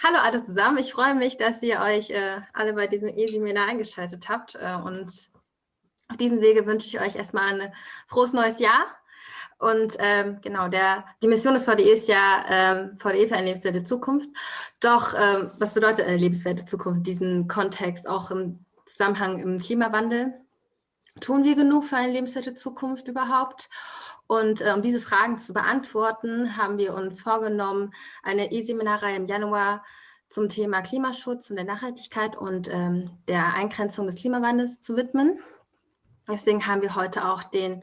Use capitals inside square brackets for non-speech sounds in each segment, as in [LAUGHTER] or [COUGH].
Hallo alle zusammen, ich freue mich, dass ihr euch äh, alle bei diesem E-Seminar eingeschaltet habt äh, und auf diesem Wege wünsche ich euch erstmal ein frohes neues Jahr und ähm, genau, der, die Mission des VDE ist ja ähm, VDE für eine lebenswerte Zukunft. Doch ähm, was bedeutet eine lebenswerte Zukunft, diesen Kontext auch im Zusammenhang im Klimawandel? Tun wir genug für eine lebenswerte Zukunft überhaupt? Und äh, um diese Fragen zu beantworten, haben wir uns vorgenommen, eine E-Seminarreihe im Januar zum Thema Klimaschutz und der Nachhaltigkeit und ähm, der Eingrenzung des Klimawandels zu widmen. Deswegen haben wir heute auch den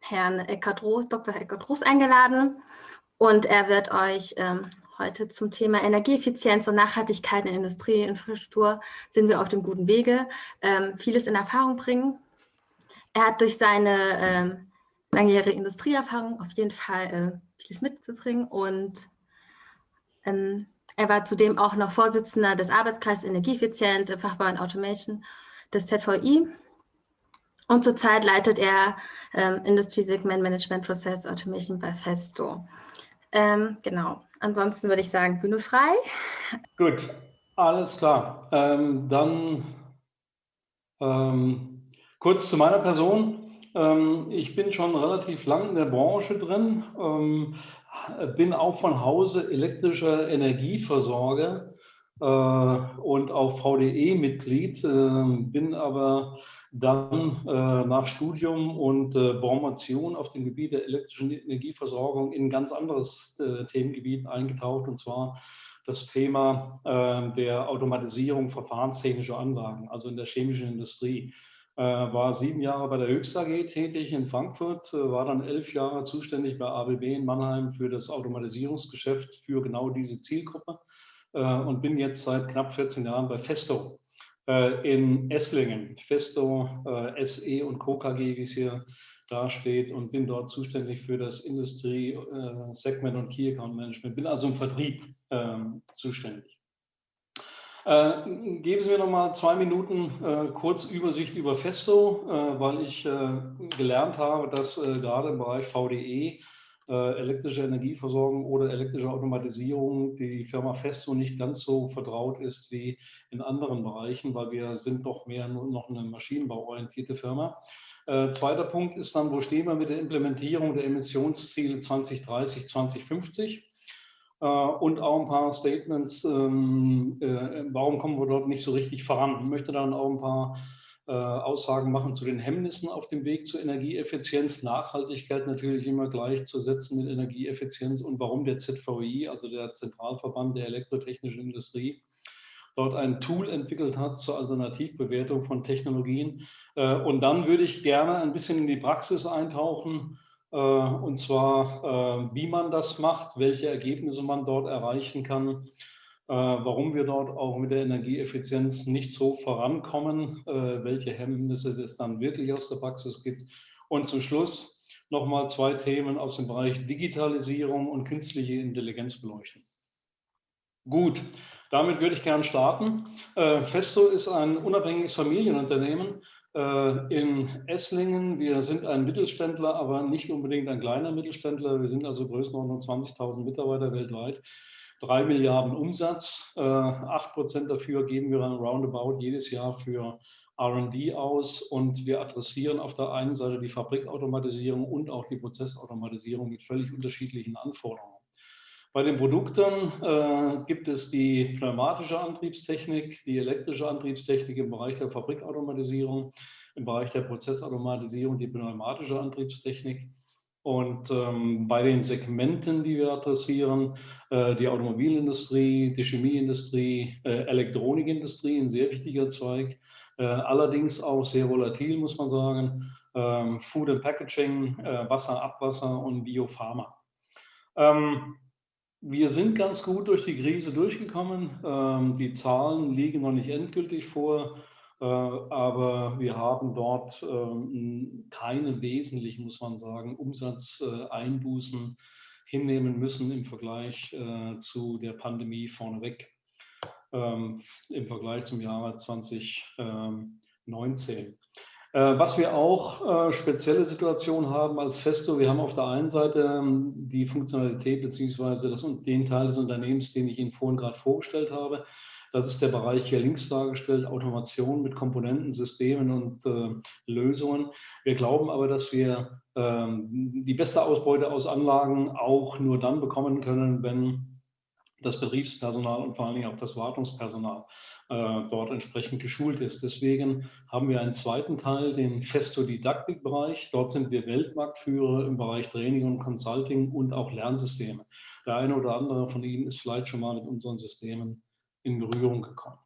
Herrn Eckhard Roos, Dr. Eckhard Roos eingeladen und er wird euch ähm, heute zum Thema Energieeffizienz und Nachhaltigkeit in Industrieinfrastruktur sind wir auf dem guten Wege, ähm, vieles in Erfahrung bringen. Er hat durch seine ähm, langjährige Industrieerfahrung auf jeden Fall äh, mitzubringen und ähm, er war zudem auch noch Vorsitzender des Arbeitskreises Energieeffizient, Fachbau und Automation des ZVI und zurzeit leitet er ähm, Industry Segment Management Process Automation bei Festo. Ähm, genau, ansonsten würde ich sagen, Bühne frei. Gut, alles klar. Ähm, dann ähm, kurz zu meiner Person. Ähm, ich bin schon relativ lang in der Branche drin, ähm, bin auch von Hause elektrischer Energieversorger äh, und auch VDE-Mitglied, äh, bin aber dann äh, nach Studium und äh, Promotion auf dem Gebiet der elektrischen Energieversorgung in ein ganz anderes äh, Themengebiet eingetaucht, und zwar das Thema äh, der Automatisierung verfahrenstechnischer Anlagen, also in der chemischen Industrie. Äh, war sieben Jahre bei der Höchst AG tätig in Frankfurt, äh, war dann elf Jahre zuständig bei ABB in Mannheim für das Automatisierungsgeschäft für genau diese Zielgruppe und bin jetzt seit knapp 14 Jahren bei Festo äh, in Esslingen, Festo äh, SE und Co. KG, wie es hier dasteht, und bin dort zuständig für das Industrie, äh, Segment und Key Account Management. Bin also im Vertrieb ähm, zuständig. Äh, geben Sie mir noch mal zwei Minuten äh, kurz Übersicht über Festo, äh, weil ich gelernt habe, dass gerade im Bereich VDE äh, elektrische Energieversorgung oder elektrische Automatisierung die Firma Festo nicht ganz so vertraut ist wie in anderen Bereichen, weil wir sind doch mehr nur noch eine maschinenbauorientierte Firma. Äh, zweiter Punkt ist dann, wo stehen wir mit der Implementierung der Emissionsziele 2030, 2050? Äh, und auch ein paar Statements, ähm, äh, warum kommen wir dort nicht so richtig voran? Ich möchte dann auch ein paar äh, Aussagen machen zu den Hemmnissen auf dem Weg zur Energieeffizienz, Nachhaltigkeit natürlich immer gleichzusetzen mit Energieeffizienz und warum der ZVI, also der Zentralverband der elektrotechnischen Industrie, dort ein Tool entwickelt hat zur Alternativbewertung von Technologien. Und dann würde ich gerne ein bisschen in die Praxis eintauchen, und zwar, wie man das macht, welche Ergebnisse man dort erreichen kann äh, warum wir dort auch mit der Energieeffizienz nicht so vorankommen, äh, welche Hemmnisse es dann wirklich aus der Praxis gibt. Und zum Schluss nochmal zwei Themen aus dem Bereich Digitalisierung und künstliche Intelligenz beleuchten. Gut, damit würde ich gerne starten. Äh, Festo ist ein unabhängiges Familienunternehmen in Esslingen. Wir sind ein Mittelständler, aber nicht unbedingt ein kleiner Mittelständler. Wir sind also Größenordnung 20.000 Mitarbeiter weltweit. 3 Milliarden Umsatz. 8 äh, Prozent dafür geben wir dann roundabout jedes Jahr für RD aus und wir adressieren auf der einen Seite die Fabrikautomatisierung und auch die Prozessautomatisierung mit völlig unterschiedlichen Anforderungen. Bei den Produkten äh, gibt es die pneumatische Antriebstechnik, die elektrische Antriebstechnik im Bereich der Fabrikautomatisierung, im Bereich der Prozessautomatisierung die pneumatische Antriebstechnik und ähm, bei den Segmenten, die wir adressieren, äh, die Automobilindustrie, die Chemieindustrie, äh, Elektronikindustrie, ein sehr wichtiger Zweig, äh, allerdings auch sehr volatil, muss man sagen, ähm, Food and Packaging, äh, Wasser, Abwasser und Biopharma. Ähm, wir sind ganz gut durch die Krise durchgekommen. Ähm, die Zahlen liegen noch nicht endgültig vor. Äh, aber wir haben dort ähm, keine wesentlichen, muss man sagen, Umsatzeinbußen hinnehmen müssen im Vergleich äh, zu der Pandemie vorneweg, ähm, im Vergleich zum Jahre 2019. Äh, was wir auch äh, spezielle Situationen haben als Festo, wir haben auf der einen Seite ähm, die Funktionalität beziehungsweise den Teil des Unternehmens, den ich Ihnen vorhin gerade vorgestellt habe. Das ist der Bereich hier links dargestellt, Automation mit Komponenten, Systemen und äh, Lösungen. Wir glauben aber, dass wir ähm, die beste Ausbeute aus Anlagen auch nur dann bekommen können, wenn das Betriebspersonal und vor allen Dingen auch das Wartungspersonal dort entsprechend geschult ist. Deswegen haben wir einen zweiten Teil, den Festo-Didaktik-Bereich. Dort sind wir Weltmarktführer im Bereich Training und Consulting und auch Lernsysteme. Der eine oder andere von Ihnen ist vielleicht schon mal mit unseren Systemen in Berührung gekommen.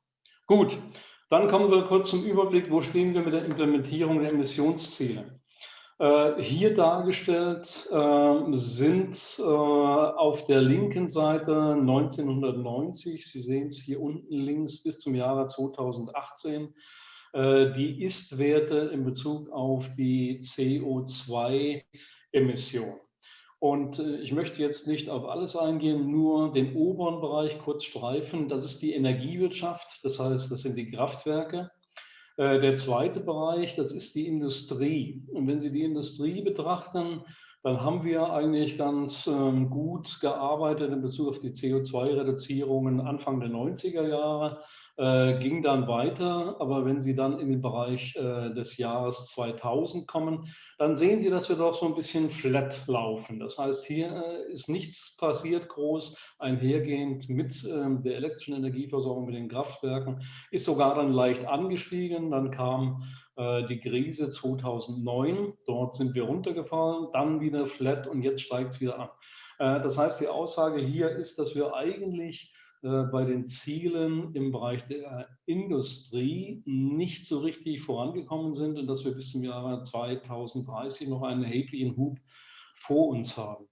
Gut, dann kommen wir kurz zum Überblick, wo stehen wir mit der Implementierung der Emissionsziele. Äh, hier dargestellt äh, sind äh, auf der linken Seite 1990, Sie sehen es hier unten links bis zum Jahre 2018, die Ist-Werte in Bezug auf die CO2-Emission. Und ich möchte jetzt nicht auf alles eingehen, nur den oberen Bereich kurz streifen. Das ist die Energiewirtschaft, das heißt, das sind die Kraftwerke. Äh, der zweite Bereich, das ist die Industrie. Und wenn Sie die Industrie betrachten, dann haben wir eigentlich ganz ähm, gut gearbeitet in Bezug auf die CO2-Reduzierungen Anfang der 90er Jahre äh, ging dann weiter. Aber wenn Sie dann in den Bereich äh, des Jahres 2000 kommen, dann sehen Sie, dass wir doch so ein bisschen flat laufen. Das heißt, hier äh, ist nichts passiert groß einhergehend mit ähm, der elektrischen Energieversorgung, mit den Kraftwerken, ist sogar dann leicht angestiegen. Dann kam äh, die Krise 2009, dort sind wir runtergefallen, dann wieder flat und jetzt steigt es wieder an. Äh, das heißt, die Aussage hier ist, dass wir eigentlich bei den Zielen im Bereich der Industrie nicht so richtig vorangekommen sind und dass wir bis zum Jahre 2030 noch einen erheblichen Hub vor uns haben.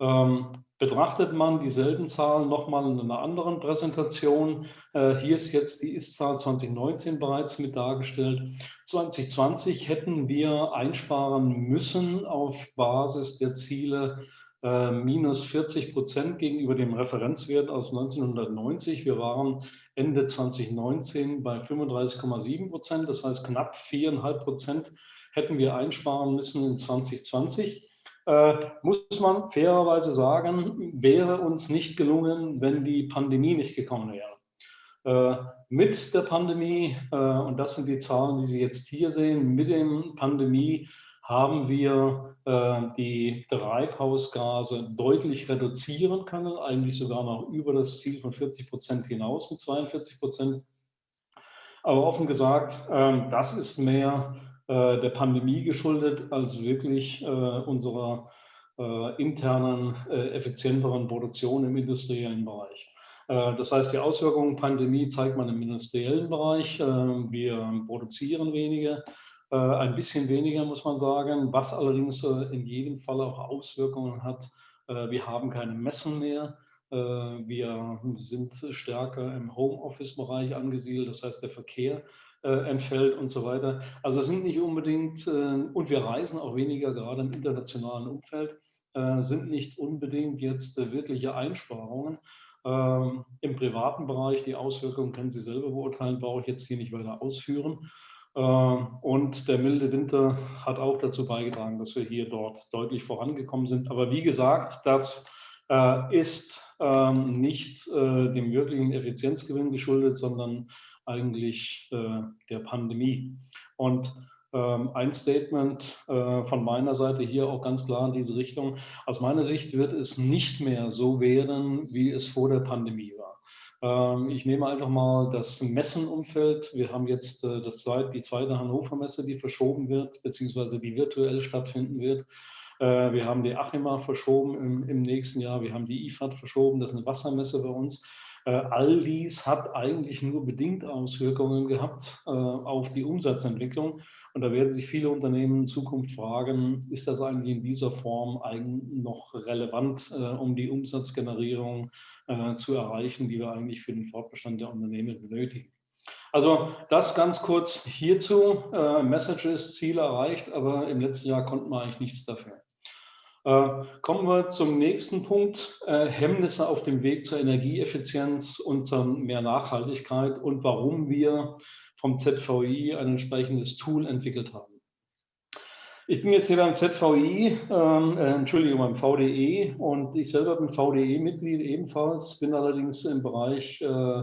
Ähm, betrachtet man dieselben Zahlen nochmal in einer anderen Präsentation, äh, hier ist jetzt die Ist-Zahl 2019 bereits mit dargestellt. 2020 hätten wir einsparen müssen auf Basis der Ziele äh, minus 40 Prozent gegenüber dem Referenzwert aus 1990. Wir waren Ende 2019 bei 35,7 Prozent, das heißt knapp 4,5 Prozent hätten wir einsparen müssen in 2020. Äh, muss man fairerweise sagen, wäre uns nicht gelungen, wenn die Pandemie nicht gekommen wäre. Äh, mit der Pandemie, äh, und das sind die Zahlen, die Sie jetzt hier sehen, mit der Pandemie haben wir die Treibhausgase deutlich reduzieren können, eigentlich sogar noch über das Ziel von 40 Prozent hinaus mit 42 Prozent. Aber offen gesagt, äh, das ist mehr äh, der Pandemie geschuldet als wirklich äh, unserer äh, internen, äh, effizienteren Produktion im industriellen Bereich. Das heißt, die Auswirkungen Pandemie zeigt man im industriellen Bereich. Wir produzieren weniger, äh, ein bisschen weniger, muss man sagen, was allerdings äh, in jedem Fall auch Auswirkungen hat. Äh, wir haben keine Messen mehr. Wir sind stärker im Homeoffice-Bereich angesiedelt, das heißt, der Verkehr entfällt und so weiter. Also sind nicht unbedingt, und wir reisen auch weniger, gerade im internationalen Umfeld, sind nicht unbedingt jetzt wirkliche Einsparungen. Ähm, Im privaten Bereich, die Auswirkungen können Sie selber beurteilen, brauche ich jetzt hier nicht weiter ausführen. Ähm, und der milde Winter hat auch dazu beigetragen, dass wir hier dort deutlich vorangekommen sind. Aber wie gesagt, das äh, ist ähm, nicht äh, dem wirklichen Effizienzgewinn geschuldet, sondern eigentlich äh, der Pandemie. Und ähm, ein Statement von meiner Seite hier auch ganz klar in diese Richtung. Aus meiner Sicht wird es nicht mehr so werden, wie es vor der Pandemie ich nehme einfach mal das Messenumfeld. Wir haben jetzt äh, das zweite, die zweite Hannover Messe, die verschoben wird, beziehungsweise die virtuell stattfinden wird. Äh, wir haben die Achima verschoben im, im nächsten Jahr. Wir haben die IFAD verschoben. Das ist eine Wassermesse bei uns. Äh, all dies hat eigentlich nur bedingt Auswirkungen gehabt auf die Umsatzentwicklung. Und da werden sich viele Unternehmen in Zukunft fragen, ist das eigentlich in dieser Form noch relevant, um die Umsatzgenerierung äh, zu erreichen, die wir eigentlich für den Fortbestand der Unternehmen benötigen. Also das ganz kurz hierzu. Äh, Messages, Ziele erreicht, aber im letzten Jahr konnten wir eigentlich nichts dafür. Äh, kommen wir zum nächsten Punkt. Äh, Hemmnisse auf dem Weg zur Energieeffizienz und zur mehr Nachhaltigkeit und warum wir vom ZVI ein entsprechendes Tool entwickelt haben. Ich bin jetzt hier beim ZVI, ähm, äh, Entschuldigung, beim VDE und ich selber bin VDE-Mitglied ebenfalls, bin allerdings im Bereich äh,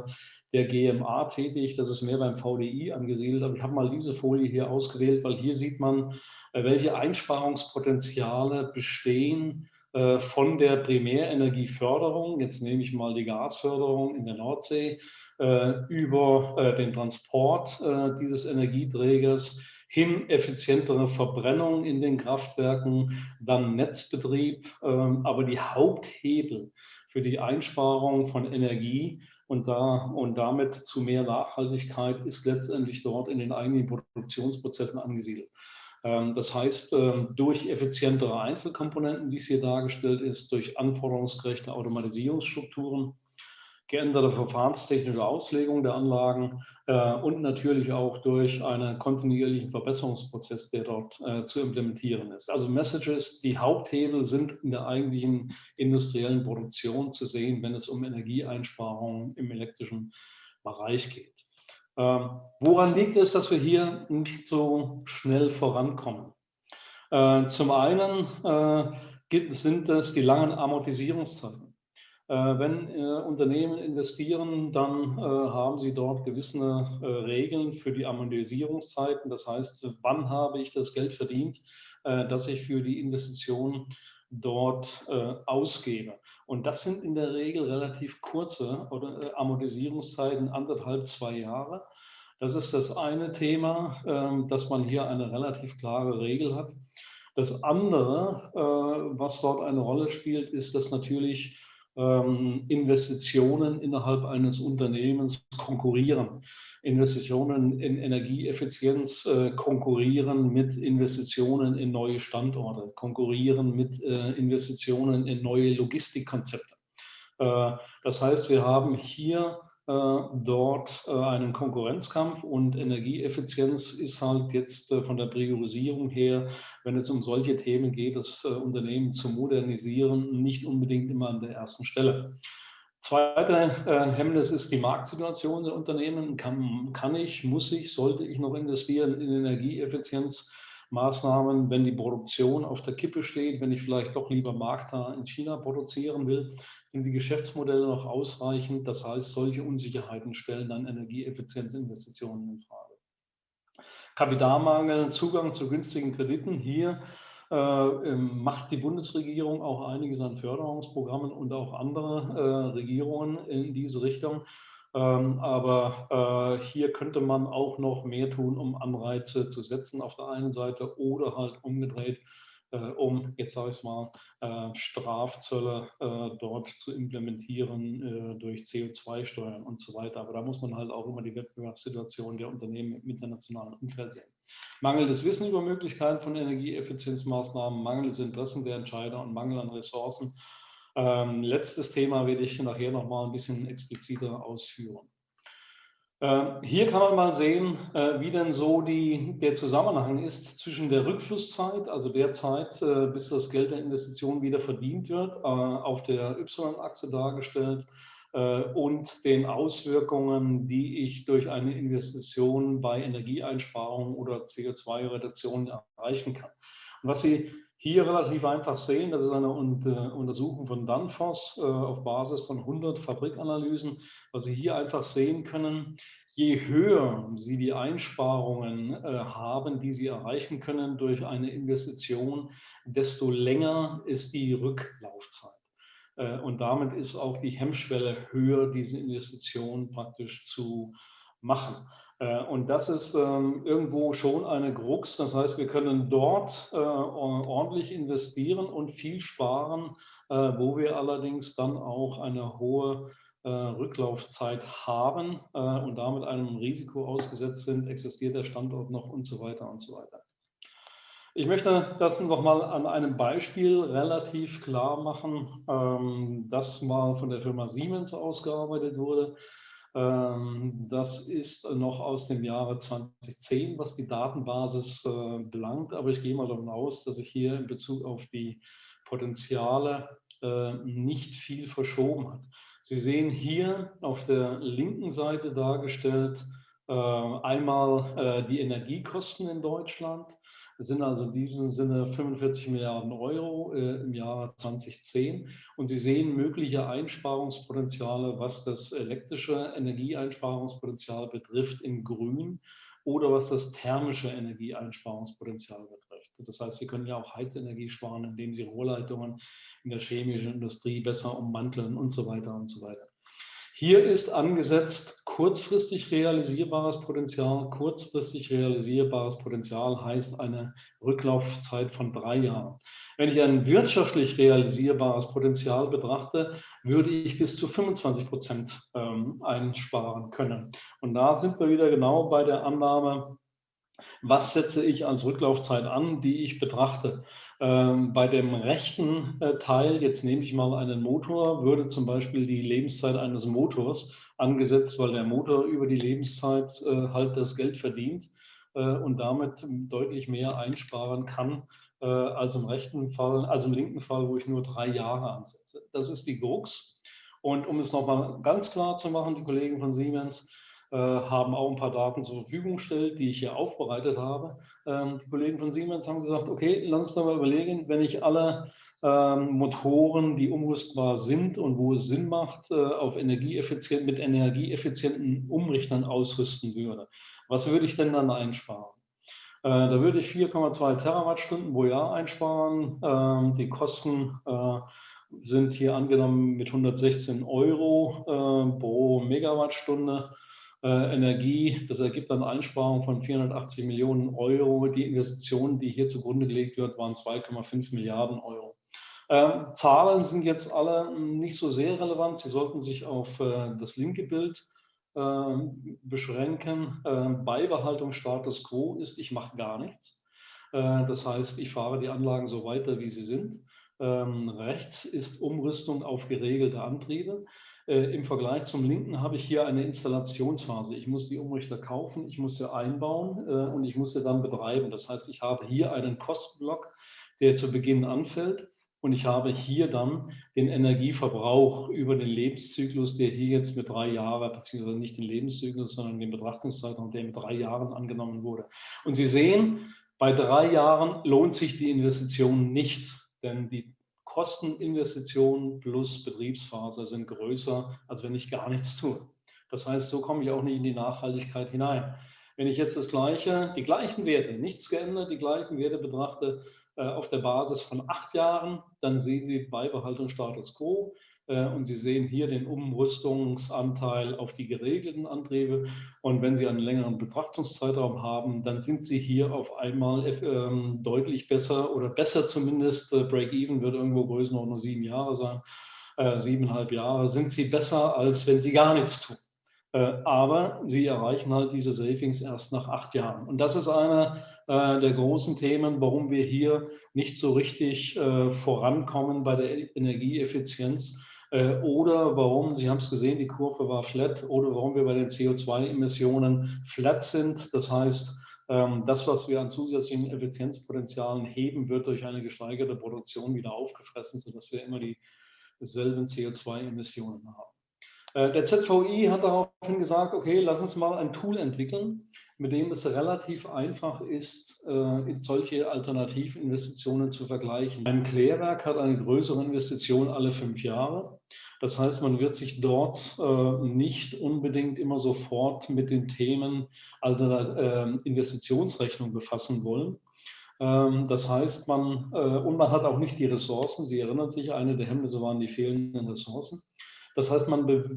der GMA tätig. Das ist mehr beim VDI angesiedelt. Aber ich habe mal diese Folie hier ausgewählt, weil hier sieht man, äh, welche Einsparungspotenziale bestehen äh, von der Primärenergieförderung. Jetzt nehme ich mal die Gasförderung in der Nordsee über den Transport dieses Energieträgers hin effizientere Verbrennung in den Kraftwerken, dann Netzbetrieb. Ähm, aber die Haupthebel für die Einsparung von Energie und, da, und damit zu mehr Nachhaltigkeit ist letztendlich dort in den eigenen Produktionsprozessen angesiedelt. Ähm, das heißt, ähm, durch effizientere Einzelkomponenten, wie es hier dargestellt ist, durch anforderungsgerechte Automatisierungsstrukturen, geänderte verfahrenstechnische Auslegung der Anlagen äh, und natürlich auch durch einen kontinuierlichen Verbesserungsprozess, der dort äh, zu implementieren ist. Also Messages, die Haupthebel sind in der eigentlichen industriellen Produktion zu sehen, wenn es um Energieeinsparungen im elektrischen Bereich geht. Ähm, woran liegt es, dass wir hier nicht so schnell vorankommen? Äh, zum einen äh, sind es die langen Amortisierungszeiten. Äh, wenn äh, Unternehmen investieren, dann äh, haben sie dort gewisse Regeln für die Amortisierungszeiten. Das heißt, wann habe ich das Geld verdient, das ich für die Investition dort ausgebe. Und das sind in der Regel relativ kurze Amortisierungszeiten, anderthalb, zwei Jahre. Das ist das eine Thema, ähm, dass man hier eine relativ klare Regel hat. Das andere, was dort eine Rolle spielt, ist, dass natürlich Investitionen innerhalb eines Unternehmens konkurrieren. Investitionen in Energieeffizienz äh, konkurrieren mit Investitionen in neue Standorte, konkurrieren mit äh, Investitionen in neue Logistikkonzepte. Äh, das heißt, wir haben hier dort äh, einen Konkurrenzkampf und Energieeffizienz ist halt jetzt äh, von der Priorisierung her, wenn es um solche Themen geht, das Unternehmen zu modernisieren, nicht unbedingt immer an der ersten Stelle. Zweite Hemmnis ist die Marktsituation der Unternehmen. Kann, kann ich, muss ich, sollte ich noch investieren in Energieeffizienzmaßnahmen, wenn die Produktion auf der Kippe steht, wenn ich vielleicht doch lieber marktnah in China produzieren will? sind die Geschäftsmodelle noch ausreichend? Das heißt, solche Unsicherheiten stellen dann Energieeffizienzinvestitionen in Frage. Kapitalmangel, Zugang zu günstigen Krediten. Hier äh, ähm, macht die Bundesregierung auch einiges an Förderungsprogrammen und auch andere äh, Regierungen in diese Richtung. Ähm, aber äh, hier könnte man auch noch mehr tun, um Anreize zu setzen auf der einen Seite oder halt umgedreht äh, um, jetzt sage ich es mal, äh, Strafzölle äh, dort zu implementieren durch CO2-Steuern und so weiter. Aber da muss man halt auch immer die Wettbewerbssituation der Unternehmen im internationalen Umfeld sehen. Mangelndes Wissen über Möglichkeiten von Energieeffizienzmaßnahmen, mangelndes Interessen der Entscheider und Mangel an Ressourcen. Ähm, letztes Thema werde ich nachher noch mal ein bisschen expliziter ausführen. Ähm, hier kann man mal sehen, äh, wie denn so die, der Zusammenhang ist zwischen der Rückflusszeit, also der Zeit, äh, bis das Geld der Investition wieder verdient wird, äh, auf der Y-Achse dargestellt, und den Auswirkungen, die ich durch eine Investition bei Energieeinsparungen oder CO2-Reduktion erreichen kann. Und was Sie hier relativ einfach sehen, das ist eine Untersuchung von Danfoss auf Basis von 100 Fabrikanalysen, was Sie hier einfach sehen können, je höher Sie die Einsparungen äh, haben, die Sie erreichen können durch eine Investition, desto länger ist die Rücklaufzeit. Äh, und damit ist auch die Hemmschwelle höher, diese Investition praktisch zu machen. Äh, und das ist ähm, irgendwo schon eine Krux. Das heißt, wir können dort äh, ordentlich investieren und viel sparen, äh, wo wir allerdings dann auch eine hohe Rücklaufzeit haben und damit einem Risiko ausgesetzt sind, existiert der Standort noch und so weiter und so weiter. Ich möchte das nochmal an einem Beispiel relativ klar machen, ähm, das mal von der Firma Siemens ausgearbeitet wurde. Ähm, das ist noch aus dem Jahre 2010, was die Datenbasis äh, belangt, aber ich gehe mal davon aus, dass sich hier in Bezug auf die Potenziale nicht viel verschoben hat. Sie sehen hier auf der linken Seite dargestellt, äh, einmal die Energiekosten in Deutschland. Sind also in diesem Sinne 45 Milliarden Euro im Jahr 2010. Und Sie sehen mögliche Einsparungspotenziale, was das elektrische Energieeinsparungspotenzial betrifft in Grün oder was das thermische Energieeinsparungspotenzial betrifft. Das heißt, Sie können ja auch Heizenergie sparen, indem Sie Rohrleitungen in der chemischen Industrie besser ummanteln und so weiter und so weiter. Hier ist angesetzt kurzfristig realisierbares Potenzial. Kurzfristig realisierbares Potenzial heißt eine Rücklaufzeit von drei Jahren. Wenn ich ein wirtschaftlich realisierbares Potenzial betrachte, würde ich bis zu 25 Prozent ähm, einsparen können. Und da sind wir wieder genau bei der Annahme, was setze ich als Rücklaufzeit an, die ich betrachte. Ähm, bei dem rechten äh, Teil, jetzt nehme ich mal einen Motor, würde zum Beispiel die Lebenszeit eines Motors angesetzt, weil der Motor über die Lebenszeit äh, halt das Geld verdient äh, und damit deutlich mehr einsparen kann als im rechten Fall, also im linken Fall, wo ich nur drei Jahre ansetze. Das ist die Gurks. Und um es nochmal ganz klar zu machen, die Kollegen von Siemens, haben auch ein paar Daten zur Verfügung gestellt, die ich hier aufbereitet habe. Ähm, die Kollegen von Siemens haben gesagt, okay, lass uns doch mal überlegen, wenn ich alle ähm, Motoren, die umrüstbar sind und wo es Sinn macht, äh, auf energieeffizient, mit energieeffizienten Umrichtern ausrüsten würde. Was würde ich denn dann einsparen? Äh, da würde ich 4,2 Terawattstunden pro Jahr einsparen. Ähm, die Kosten sind hier angenommen mit 116 Euro pro Megawattstunde äh, Energie. Das ergibt dann Einsparungen von 480 Millionen Euro. Die Investitionen, die hier zugrunde gelegt wird, waren 2,5 Milliarden Euro. Ähm, Zahlen sind jetzt alle nicht so sehr relevant. Sie sollten sich auf äh, das linke Bild äh, beschränken. Ähm, Beibehaltung Status Quo ist, ich mache gar nichts. Äh, das heißt, ich fahre die Anlagen so weiter, wie sie sind. Ähm, rechts ist Umrüstung auf geregelte Antriebe. Äh, Im Vergleich zum linken habe ich hier eine Installationsphase. Ich muss die Umrichter kaufen, ich muss sie einbauen äh, und ich muss sie dann betreiben. Das heißt, ich habe hier einen Kostenblock, der zu Beginn anfällt und ich habe hier dann den Energieverbrauch über den Lebenszyklus, der hier jetzt mit drei Jahren, beziehungsweise nicht den Lebenszyklus, sondern den Betrachtungszeitraum, der mit drei Jahren angenommen wurde. Und Sie sehen, bei drei Jahren lohnt sich die Investition nicht, denn die Kosteninvestitionen plus Betriebsphase sind größer, als wenn ich gar nichts tue. Das heißt, so komme ich auch nicht in die Nachhaltigkeit hinein. Wenn ich jetzt das gleiche, die gleichen Werte, nichts geändert, die gleichen Werte betrachte äh, auf der Basis von acht Jahren, dann sehen Sie Beibehaltung Status Quo. Äh, und Sie sehen hier den Umrüstungsanteil auf die geregelten Antriebe. Und wenn Sie einen längeren Betrachtungszeitraum haben, dann sind Sie hier auf einmal ähm, deutlich besser oder besser zumindest. Äh, Break-Even wird irgendwo Größenordnung sieben Jahre sein, äh, siebeneinhalb Jahre. Sind Sie besser, als wenn Sie gar nichts tun. Aber sie erreichen halt diese Savings erst nach acht Jahren. Und das ist einer der großen Themen, warum wir hier nicht so richtig vorankommen bei der Energieeffizienz äh, oder warum, Sie haben es gesehen, die Kurve war flat, oder warum wir bei den CO2-Emissionen flat sind. Das heißt, ähm, das, was wir an zusätzlichen Effizienzpotenzialen heben, wird durch eine gesteigerte Produktion wieder aufgefressen, sodass wir immer dieselben CO2-Emissionen haben. Äh, der ZVI hat daraufhin gesagt, okay, lass uns mal ein Tool entwickeln, mit dem es relativ einfach ist, äh, solche Alternativinvestitionen zu vergleichen. Ein Klärwerk hat eine größere Investition alle fünf Jahre. Das heißt, man wird sich dort äh, nicht unbedingt immer sofort mit den Themen äh, Investitionsrechnung befassen wollen. Ähm, das heißt, man, und man hat auch nicht die Ressourcen. Sie erinnern sich, eine der Hemmnisse waren die fehlenden Ressourcen. Das heißt, man, be,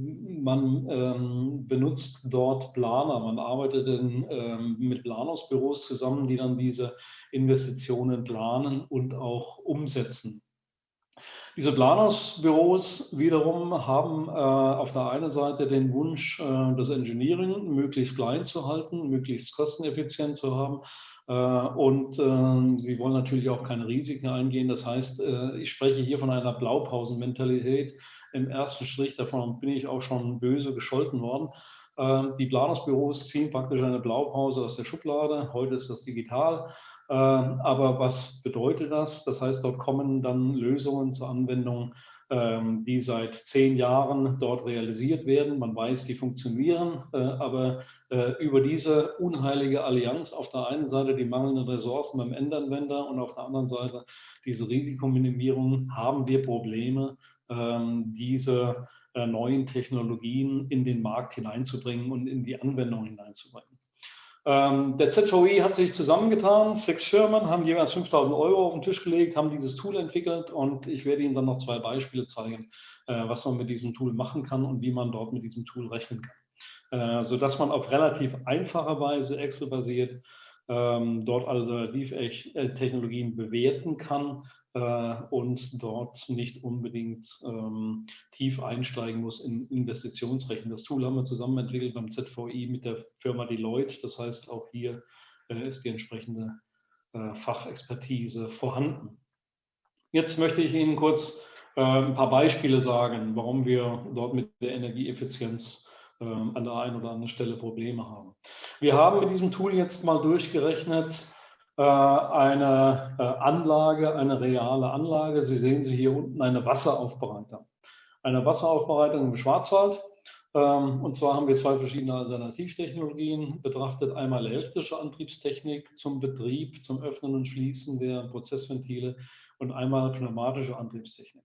man ähm, benutzt dort Planer, man arbeitet in, ähm, mit Planungsbüros zusammen, die dann diese Investitionen planen und auch umsetzen. Diese Planungsbüros wiederum haben äh, auf der einen Seite den Wunsch, äh, das Engineering möglichst klein zu halten, möglichst kosteneffizient zu haben. Äh, und äh, sie wollen natürlich auch keine Risiken eingehen. Das heißt, äh, ich spreche hier von einer Blaupausenmentalität im ersten Strich, davon bin ich auch schon böse gescholten worden. Ähm, die Planungsbüros ziehen praktisch eine Blaupause aus der Schublade. Heute ist das digital. Ähm, aber was bedeutet das? Das heißt, dort kommen dann Lösungen zur Anwendung, ähm, die seit zehn Jahren dort realisiert werden. Man weiß, die funktionieren, äh, aber äh, über diese unheilige Allianz auf der einen Seite die mangelnden Ressourcen beim Endanwender und auf der anderen Seite diese Risikominimierung haben wir Probleme, ähm, diese äh, neuen Technologien in den Markt hineinzubringen und in die Anwendung hineinzubringen. Ähm, der ZVI hat sich zusammengetan, sechs Firmen haben jeweils 5000 Euro auf den Tisch gelegt, haben dieses Tool entwickelt und ich werde Ihnen dann noch zwei Beispiele zeigen, äh, was man mit diesem Tool machen kann und wie man dort mit diesem Tool rechnen kann. Äh, sodass man auf relativ einfache Weise Excel-basiert ähm, dort Alternativ-Technologien bewerten kann äh, und dort nicht unbedingt ähm, tief einsteigen muss in Investitionsrechten. Das Tool haben wir zusammen entwickelt beim ZVI mit der Firma Deloitte. Das heißt, auch hier äh, ist die entsprechende äh, Fachexpertise vorhanden. Jetzt möchte ich Ihnen kurz äh, ein paar Beispiele sagen, warum wir dort mit der Energieeffizienz ähm, an der einen oder anderen Stelle Probleme haben. Wir haben mit diesem Tool jetzt mal durchgerechnet, eine äh, Anlage, eine reale Anlage. Sie sehen sie hier unten, eine Wasseraufbereitung. Eine Wasseraufbereitung im Schwarzwald. Ähm, und zwar haben wir zwei verschiedene Alternativtechnologien betrachtet. Einmal elektrische Antriebstechnik zum Betrieb, zum Öffnen und Schließen der Prozessventile und einmal pneumatische Antriebstechnik.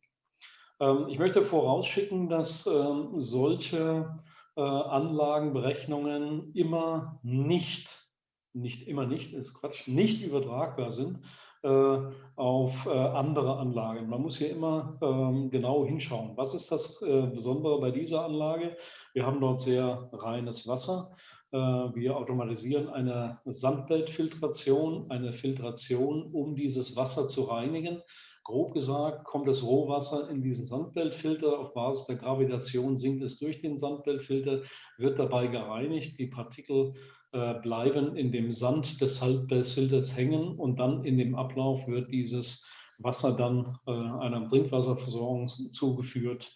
Ähm, ich möchte vorausschicken, dass ähm, solche äh, Anlagenberechnungen immer nicht nicht immer nicht, ist Quatsch, nicht übertragbar sind äh, auf äh, andere Anlagen. Man muss hier immer ähm, genau hinschauen. Was ist das äh, Besondere bei dieser Anlage? Wir haben dort sehr reines Wasser. Wir automatisieren eine Sandbeltfiltration, eine Filtration, um dieses Wasser zu reinigen. Grob gesagt kommt das Rohwasser in diesen Sandbeltfilter. Auf Basis der Gravitation sinkt es durch den Sandbeltfilter, wird dabei gereinigt. Die Partikel bleiben in dem Sand des Filters hängen und dann in dem Ablauf wird dieses Wasser dann äh, einer Trinkwasserversorgung zugeführt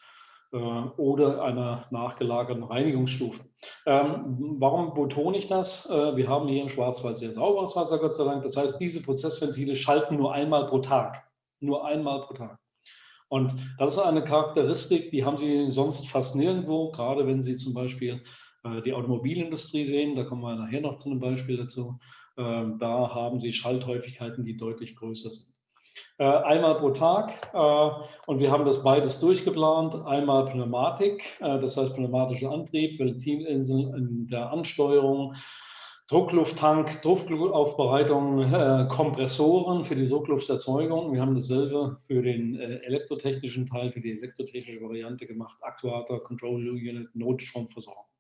äh, oder einer nachgelagerten Reinigungsstufe. Ähm, warum betone ich das? Äh, wir haben hier im Schwarzwald sehr sauberes Wasser, Gott sei Dank. Das heißt, diese Prozessventile schalten nur einmal pro Tag. Nur einmal pro Tag. Und das ist eine Charakteristik, die haben Sie sonst fast nirgendwo, gerade wenn Sie zum Beispiel äh, die Automobilindustrie sehen, da kommen wir nachher noch zu einem Beispiel dazu, ähm, da haben sie Schalthäufigkeiten, die deutlich größer sind. Äh, einmal pro Tag äh, und wir haben das beides durchgeplant. Einmal Pneumatik, das heißt pneumatischer Antrieb, Ventilinseln in der Ansteuerung, Drucklufttank, Druckluftaufbereitung, Kompressoren für die Drucklufterzeugung. Wir haben dasselbe für den elektrotechnischen Teil, für die elektrotechnische Variante gemacht, Aktuator, Control Unit, Notstromversorgung.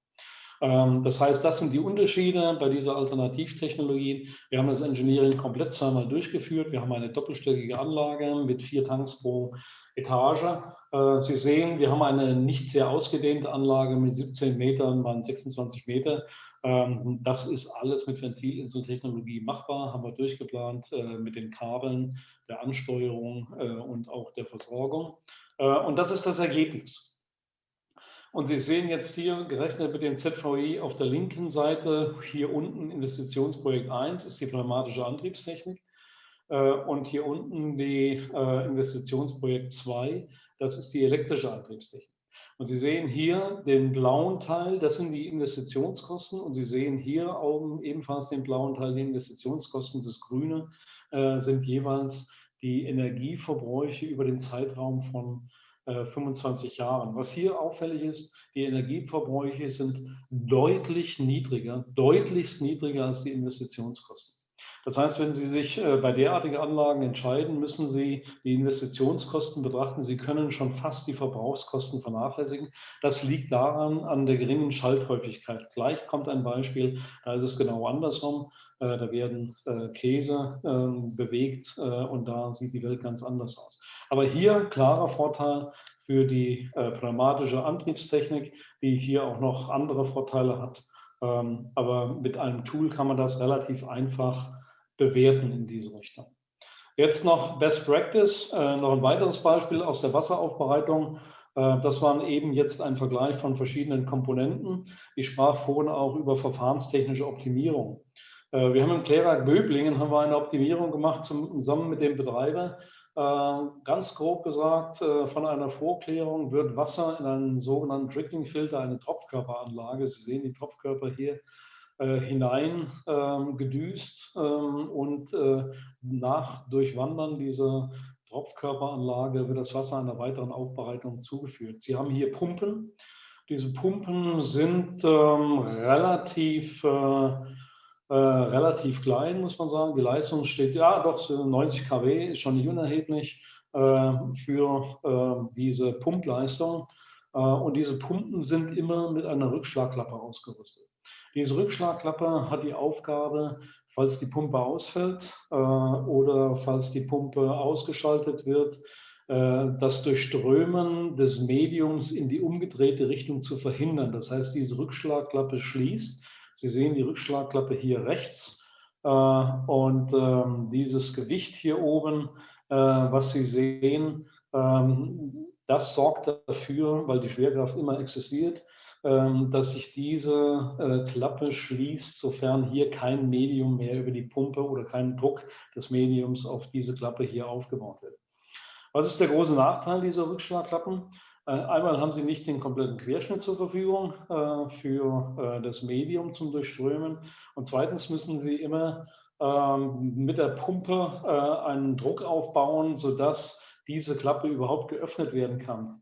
Ähm, das heißt, das sind die Unterschiede bei dieser Alternativtechnologie. Wir haben das Engineering komplett zweimal durchgeführt. Wir haben eine doppelstöckige Anlage mit vier Tanks pro Etage. Äh, Sie sehen, wir haben eine nicht sehr ausgedehnte Anlage mit 17 Metern mal 26 Meter. Ähm, das ist alles mit Ventilinseltechnologie machbar, haben wir durchgeplant äh, mit den Kabeln, der Ansteuerung äh, und auch der Versorgung. Und das ist das Ergebnis. Und Sie sehen jetzt hier gerechnet mit dem ZVI auf der linken Seite, hier unten Investitionsprojekt 1 ist die pneumatische Antriebstechnik. Äh, und hier unten die äh, Investitionsprojekt 2, das ist die elektrische Antriebstechnik. Und Sie sehen hier den blauen Teil, das sind die Investitionskosten. Und Sie sehen hier auch ebenfalls den blauen Teil, die Investitionskosten. Das Grüne äh, sind jeweils die Energieverbräuche über den Zeitraum von 25 äh, Jahren. Was hier auffällig ist, die Energieverbräuche sind deutlich niedriger, deutlich niedriger als die Investitionskosten. Das heißt, wenn Sie sich äh, bei derartigen Anlagen entscheiden, müssen Sie die Investitionskosten betrachten. Sie können schon fast die Verbrauchskosten vernachlässigen. Das liegt daran, an der geringen Schalthäufigkeit. Gleich kommt ein Beispiel, da ist es genau andersrum. Äh, da werden Käse ähm, bewegt und da sieht die Welt ganz anders aus. Aber hier klarer Vorteil für die äh, pneumatische Antriebstechnik, die hier auch noch andere Vorteile hat. Ähm, aber mit einem Tool kann man das relativ einfach bewerten in diese Richtung. Jetzt noch Best Practice, äh, noch ein weiteres Beispiel aus der Wasseraufbereitung. Äh, das war eben jetzt ein Vergleich von verschiedenen Komponenten. Ich sprach vorhin auch über verfahrenstechnische Optimierung. Äh, wir haben im Klärwerk Böblingen haben wir eine Optimierung gemacht zusammen mit dem Betreiber ganz grob gesagt, äh, von einer Vorklärung wird Wasser in einen sogenannten Trickling-Filter, eine Tropfkörperanlage, Sie sehen die Tropfkörper hier, äh, hinein ähm, gedüst ähm, und nach Durchwandern dieser Tropfkörperanlage wird das Wasser einer weiteren Aufbereitung zugeführt. Sie haben hier Pumpen. Diese Pumpen sind ähm, relativ äh, relativ klein, muss man sagen. Die Leistung steht, ja doch, 90 kW ist schon nicht unerheblich äh, für äh, diese Pumpleistung. Äh, und diese Pumpen sind immer mit einer Rückschlagklappe ausgerüstet. Diese Rückschlagklappe hat die Aufgabe, falls die Pumpe ausfällt äh, oder falls die Pumpe ausgeschaltet wird, das Durchströmen des Mediums in die umgedrehte Richtung zu verhindern. Das heißt, diese Rückschlagklappe schließt Sie sehen die Rückschlagklappe hier rechts äh, und ähm, dieses Gewicht hier oben, äh, was Sie sehen, ähm, das sorgt dafür, weil die Schwerkraft immer existiert, ähm, dass sich diese äh, Klappe schließt, sofern hier kein Medium mehr über die Pumpe oder kein Druck des Mediums auf diese Klappe hier aufgebaut wird. Was ist der große Nachteil dieser Rückschlagklappen? Äh, einmal haben Sie nicht den kompletten Querschnitt zur Verfügung äh, für äh, das Medium zum Durchströmen. Und zweitens müssen Sie immer ähm, mit der Pumpe einen Druck aufbauen, sodass diese Klappe überhaupt geöffnet werden kann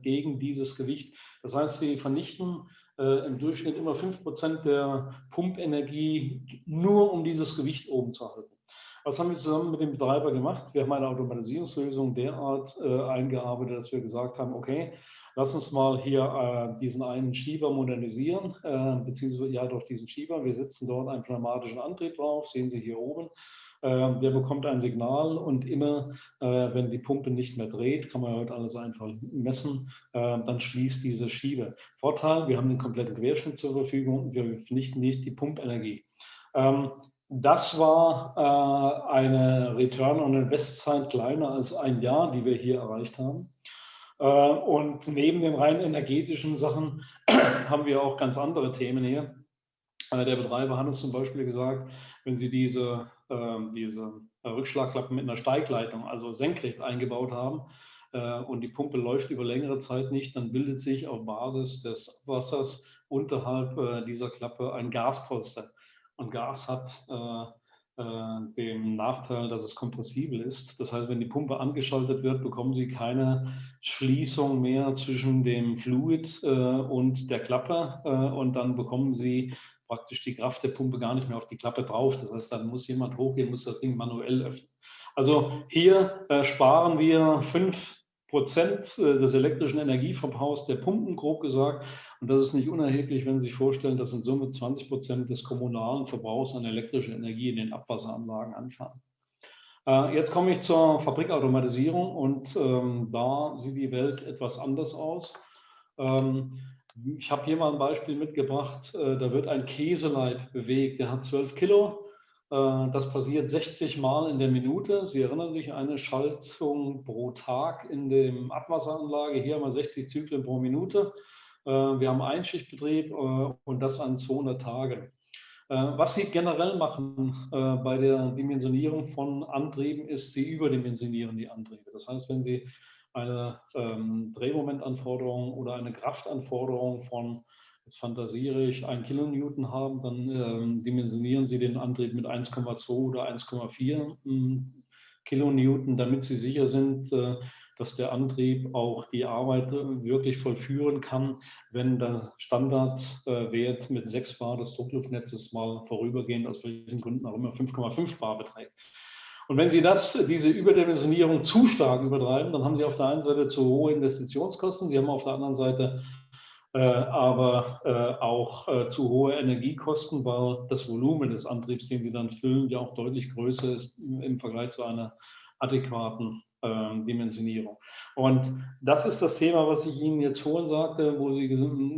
gegen dieses Gewicht. Das heißt, Sie vernichten im Durchschnitt immer 5% der Pumpenergie nur, um dieses Gewicht oben zu halten. Was haben wir zusammen mit dem Betreiber gemacht? Wir haben eine Automatisierungslösung derart äh, eingearbeitet, dass wir gesagt haben, okay, lass uns mal hier äh, diesen einen Schieber modernisieren, äh, beziehungsweise ja doch diesen Schieber. Wir setzen dort einen pneumatischen Antrieb drauf, sehen Sie hier oben. Ähm, der bekommt ein Signal und immer, äh, wenn die Pumpe nicht mehr dreht, kann man heute alles einfach messen, äh, dann schließt diese Schiebe. Vorteil, wir haben den kompletten Querschnitt zur Verfügung und wir vernichten nicht die Pumpenergie. Ähm, das war äh, eine Return on Invest Zeit kleiner als ein Jahr, die wir hier erreicht haben. Äh, und neben den rein energetischen Sachen [CLEARS THROAT] haben wir auch ganz andere Themen hier. Äh, der Betreiber hat es zum Beispiel gesagt, wenn Sie diese, ähm, diese Rückschlagklappen mit einer Steigleitung, also senkrecht eingebaut haben, äh, und die Pumpe läuft über längere Zeit nicht, dann bildet sich auf Basis des Wassers unterhalb äh, dieser Klappe ein Gaspolster. Und Gas hat äh, äh, den Nachteil, dass es kompressibel ist. Das heißt, wenn die Pumpe angeschaltet wird, bekommen Sie keine Schließung mehr zwischen dem Fluid äh, und der Klappe. Äh, und dann bekommen Sie praktisch die Kraft der Pumpe gar nicht mehr auf die Klappe drauf. Das heißt, dann muss jemand hochgehen, muss das Ding manuell öffnen. Also hier äh, sparen wir fünf Prozent äh, des elektrischen Energieverbrauchs der Pumpen, grob gesagt. Und das ist nicht unerheblich, wenn Sie sich vorstellen, dass in Summe 20 Prozent des kommunalen Verbrauchs an elektrischer Energie in den Abwasseranlagen anfallen. Äh, jetzt komme ich zur Fabrikautomatisierung und ähm, da sieht die Welt etwas anders aus. Ähm, ich habe hier mal ein Beispiel mitgebracht. Äh, da wird ein Käseleib bewegt, der hat 12 Kilo. Äh, das passiert 60 Mal in der Minute. Sie erinnern sich, eine Schaltung pro Tag in der Abwasseranlage. Hier haben wir 60 Zyklen pro Minute. Äh, wir haben Einschichtbetrieb äh, und das an 200 Tagen. Was Sie generell machen bei der Dimensionierung von Antrieben, ist, Sie überdimensionieren die Antriebe. Das heißt, wenn Sie eine ähm, Drehmomentanforderung oder eine Kraftanforderung von jetzt fantasiere ich, ein Kilonewton haben, dann ähm, dimensionieren Sie den Antrieb mit 1,2 oder 1,4 ähm, Kilonewton, damit Sie sicher sind, äh, dass der Antrieb auch die Arbeit äh, wirklich vollführen kann, wenn der Standardwert äh, mit 6 Bar des Druckluftnetzes mal vorübergehend, aus welchen Gründen auch immer, 5,5 Bar beträgt. Und wenn Sie das, diese Überdimensionierung zu stark übertreiben, dann haben Sie auf der einen Seite zu hohe Investitionskosten, Sie haben auf der anderen Seite äh, aber äh, auch äh, zu hohe Energiekosten, weil das Volumen des Antriebs, den Sie dann füllen, ja auch deutlich größer ist im Vergleich zu einer adäquaten ähm, Dimensionierung. Und das ist das Thema, was ich Ihnen jetzt vorhin sagte, wo Sie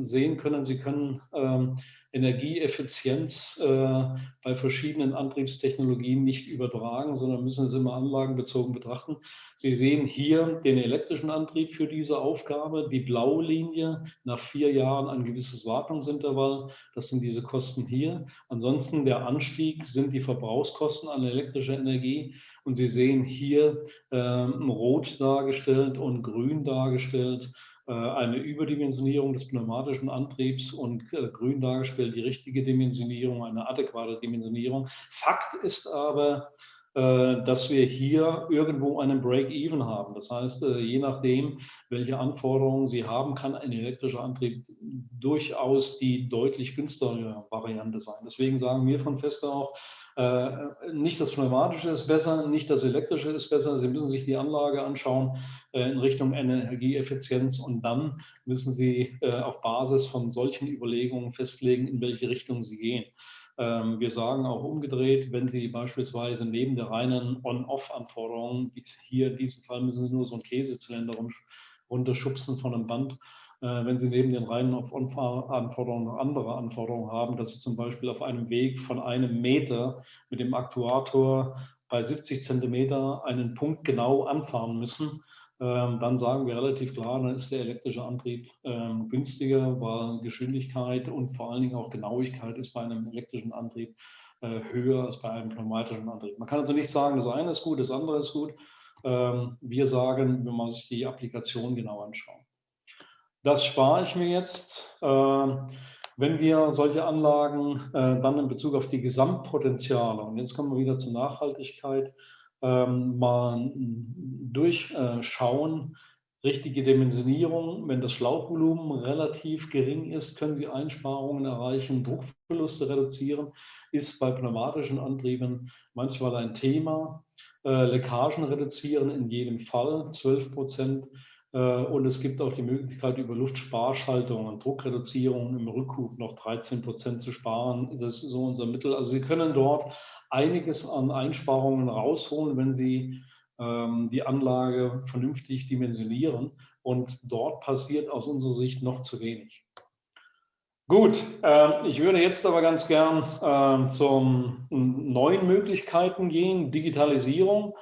sehen können, Sie können ähm, Energieeffizienz äh, bei verschiedenen Antriebstechnologien nicht übertragen, sondern müssen es immer anlagenbezogen betrachten. Sie sehen hier den elektrischen Antrieb für diese Aufgabe, die blaue Linie, nach vier Jahren ein gewisses Wartungsintervall, das sind diese Kosten hier. Ansonsten der Anstieg sind die Verbrauchskosten an elektrischer Energie und Sie sehen hier ähm, rot dargestellt und grün dargestellt äh, eine Überdimensionierung des pneumatischen Antriebs und äh, grün dargestellt die richtige Dimensionierung, eine adäquate Dimensionierung. Fakt ist aber, äh, dass wir hier irgendwo einen Break-Even haben. Das heißt, je nachdem, welche Anforderungen Sie haben, kann ein elektrischer Antrieb durchaus die deutlich günstigere Variante sein. Deswegen sagen wir von Feste auch, äh, nicht das Pneumatische ist besser, nicht das Elektrische ist besser. Sie müssen sich die Anlage anschauen äh, in Richtung Energieeffizienz und dann müssen Sie äh, auf Basis von solchen Überlegungen festlegen, in welche Richtung Sie gehen. Ähm, wir sagen auch umgedreht, wenn Sie beispielsweise neben der reinen On-Off-Anforderung, hier in diesem Fall müssen Sie nur so einen Käsezylinder runterschubsen von einem Band, äh, wenn Sie neben den reinen Anforderungen noch andere Anforderungen haben, dass Sie zum Beispiel auf einem Weg von einem Meter mit dem Aktuator bei 70 Zentimeter einen Punkt genau anfahren müssen, ähm, dann sagen wir relativ klar, dann ist der elektrische Antrieb ähm, günstiger, weil Geschwindigkeit und vor allen Dingen auch Genauigkeit ist bei einem elektrischen Antrieb äh, höher als bei einem pneumatischen Antrieb. Man kann also nicht sagen, das eine ist gut, das andere ist gut. Ähm, wir sagen, wenn man sich die Applikation genau anschaut. Das spare ich mir jetzt. Ähm, wenn wir solche Anlagen äh, dann in Bezug auf die Gesamtpotenziale, und jetzt kommen wir wieder zur Nachhaltigkeit, ähm, mal durchschauen, richtige Dimensionierung, wenn das Schlauchvolumen relativ gering ist, können Sie Einsparungen erreichen, Druckverluste reduzieren, ist bei pneumatischen Antrieben manchmal ein Thema. Äh, Leckagen reduzieren in jedem Fall, 12 Prozent und es gibt auch die Möglichkeit, über Luftsparschaltung und Druckreduzierung im Rückruf noch 13 Prozent zu sparen. Das ist so unser Mittel. Also Sie können dort einiges an Einsparungen rausholen, wenn Sie ähm, die Anlage vernünftig dimensionieren. Und dort passiert aus unserer Sicht noch zu wenig. Gut, äh, ich würde jetzt aber ganz gern äh, zu neuen Möglichkeiten gehen. Digitalisierung.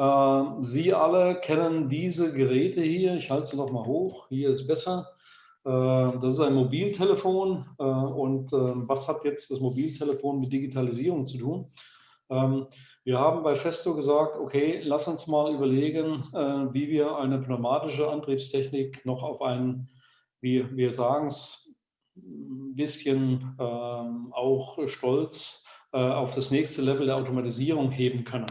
Ähm, Sie alle kennen diese Geräte hier. Ich halte sie noch mal hoch. Hier ist besser. Ähm, das ist ein Mobiltelefon. Äh, und ähm, was hat jetzt das Mobiltelefon mit Digitalisierung zu tun? Wir haben bei Festo gesagt, okay, lass uns mal überlegen, äh, wie wir eine pneumatische Antriebstechnik noch auf einen, wie wir sagen es, ein bisschen auch stolz äh, auf das nächste Level der Automatisierung heben können.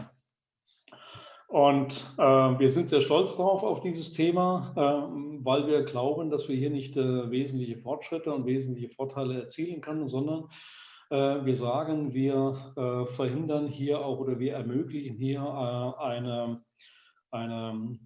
Und äh, wir sind sehr stolz darauf, auf dieses Thema, äh, weil wir glauben, dass wir hier nicht äh, wesentliche Fortschritte und wesentliche Vorteile erzielen können, sondern äh, wir sagen, wir äh, verhindern hier auch oder wir ermöglichen hier äh, eine, eine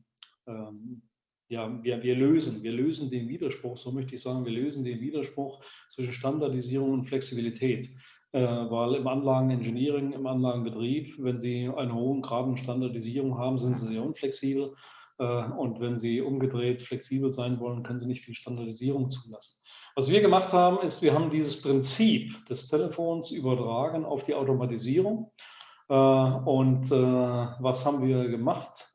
ähm, ja, wir, wir lösen, wir lösen den Widerspruch, so möchte ich sagen, wir lösen den Widerspruch zwischen Standardisierung und Flexibilität. Äh, weil im Anlagenengineering, im Anlagenbetrieb, wenn Sie einen hohen Grad an Standardisierung haben, sind Sie sehr unflexibel. Äh, und wenn Sie umgedreht flexibel sein wollen, können Sie nicht viel Standardisierung zulassen. Was wir gemacht haben, ist, wir haben dieses Prinzip des Telefons übertragen auf die Automatisierung. Äh, und was haben wir gemacht?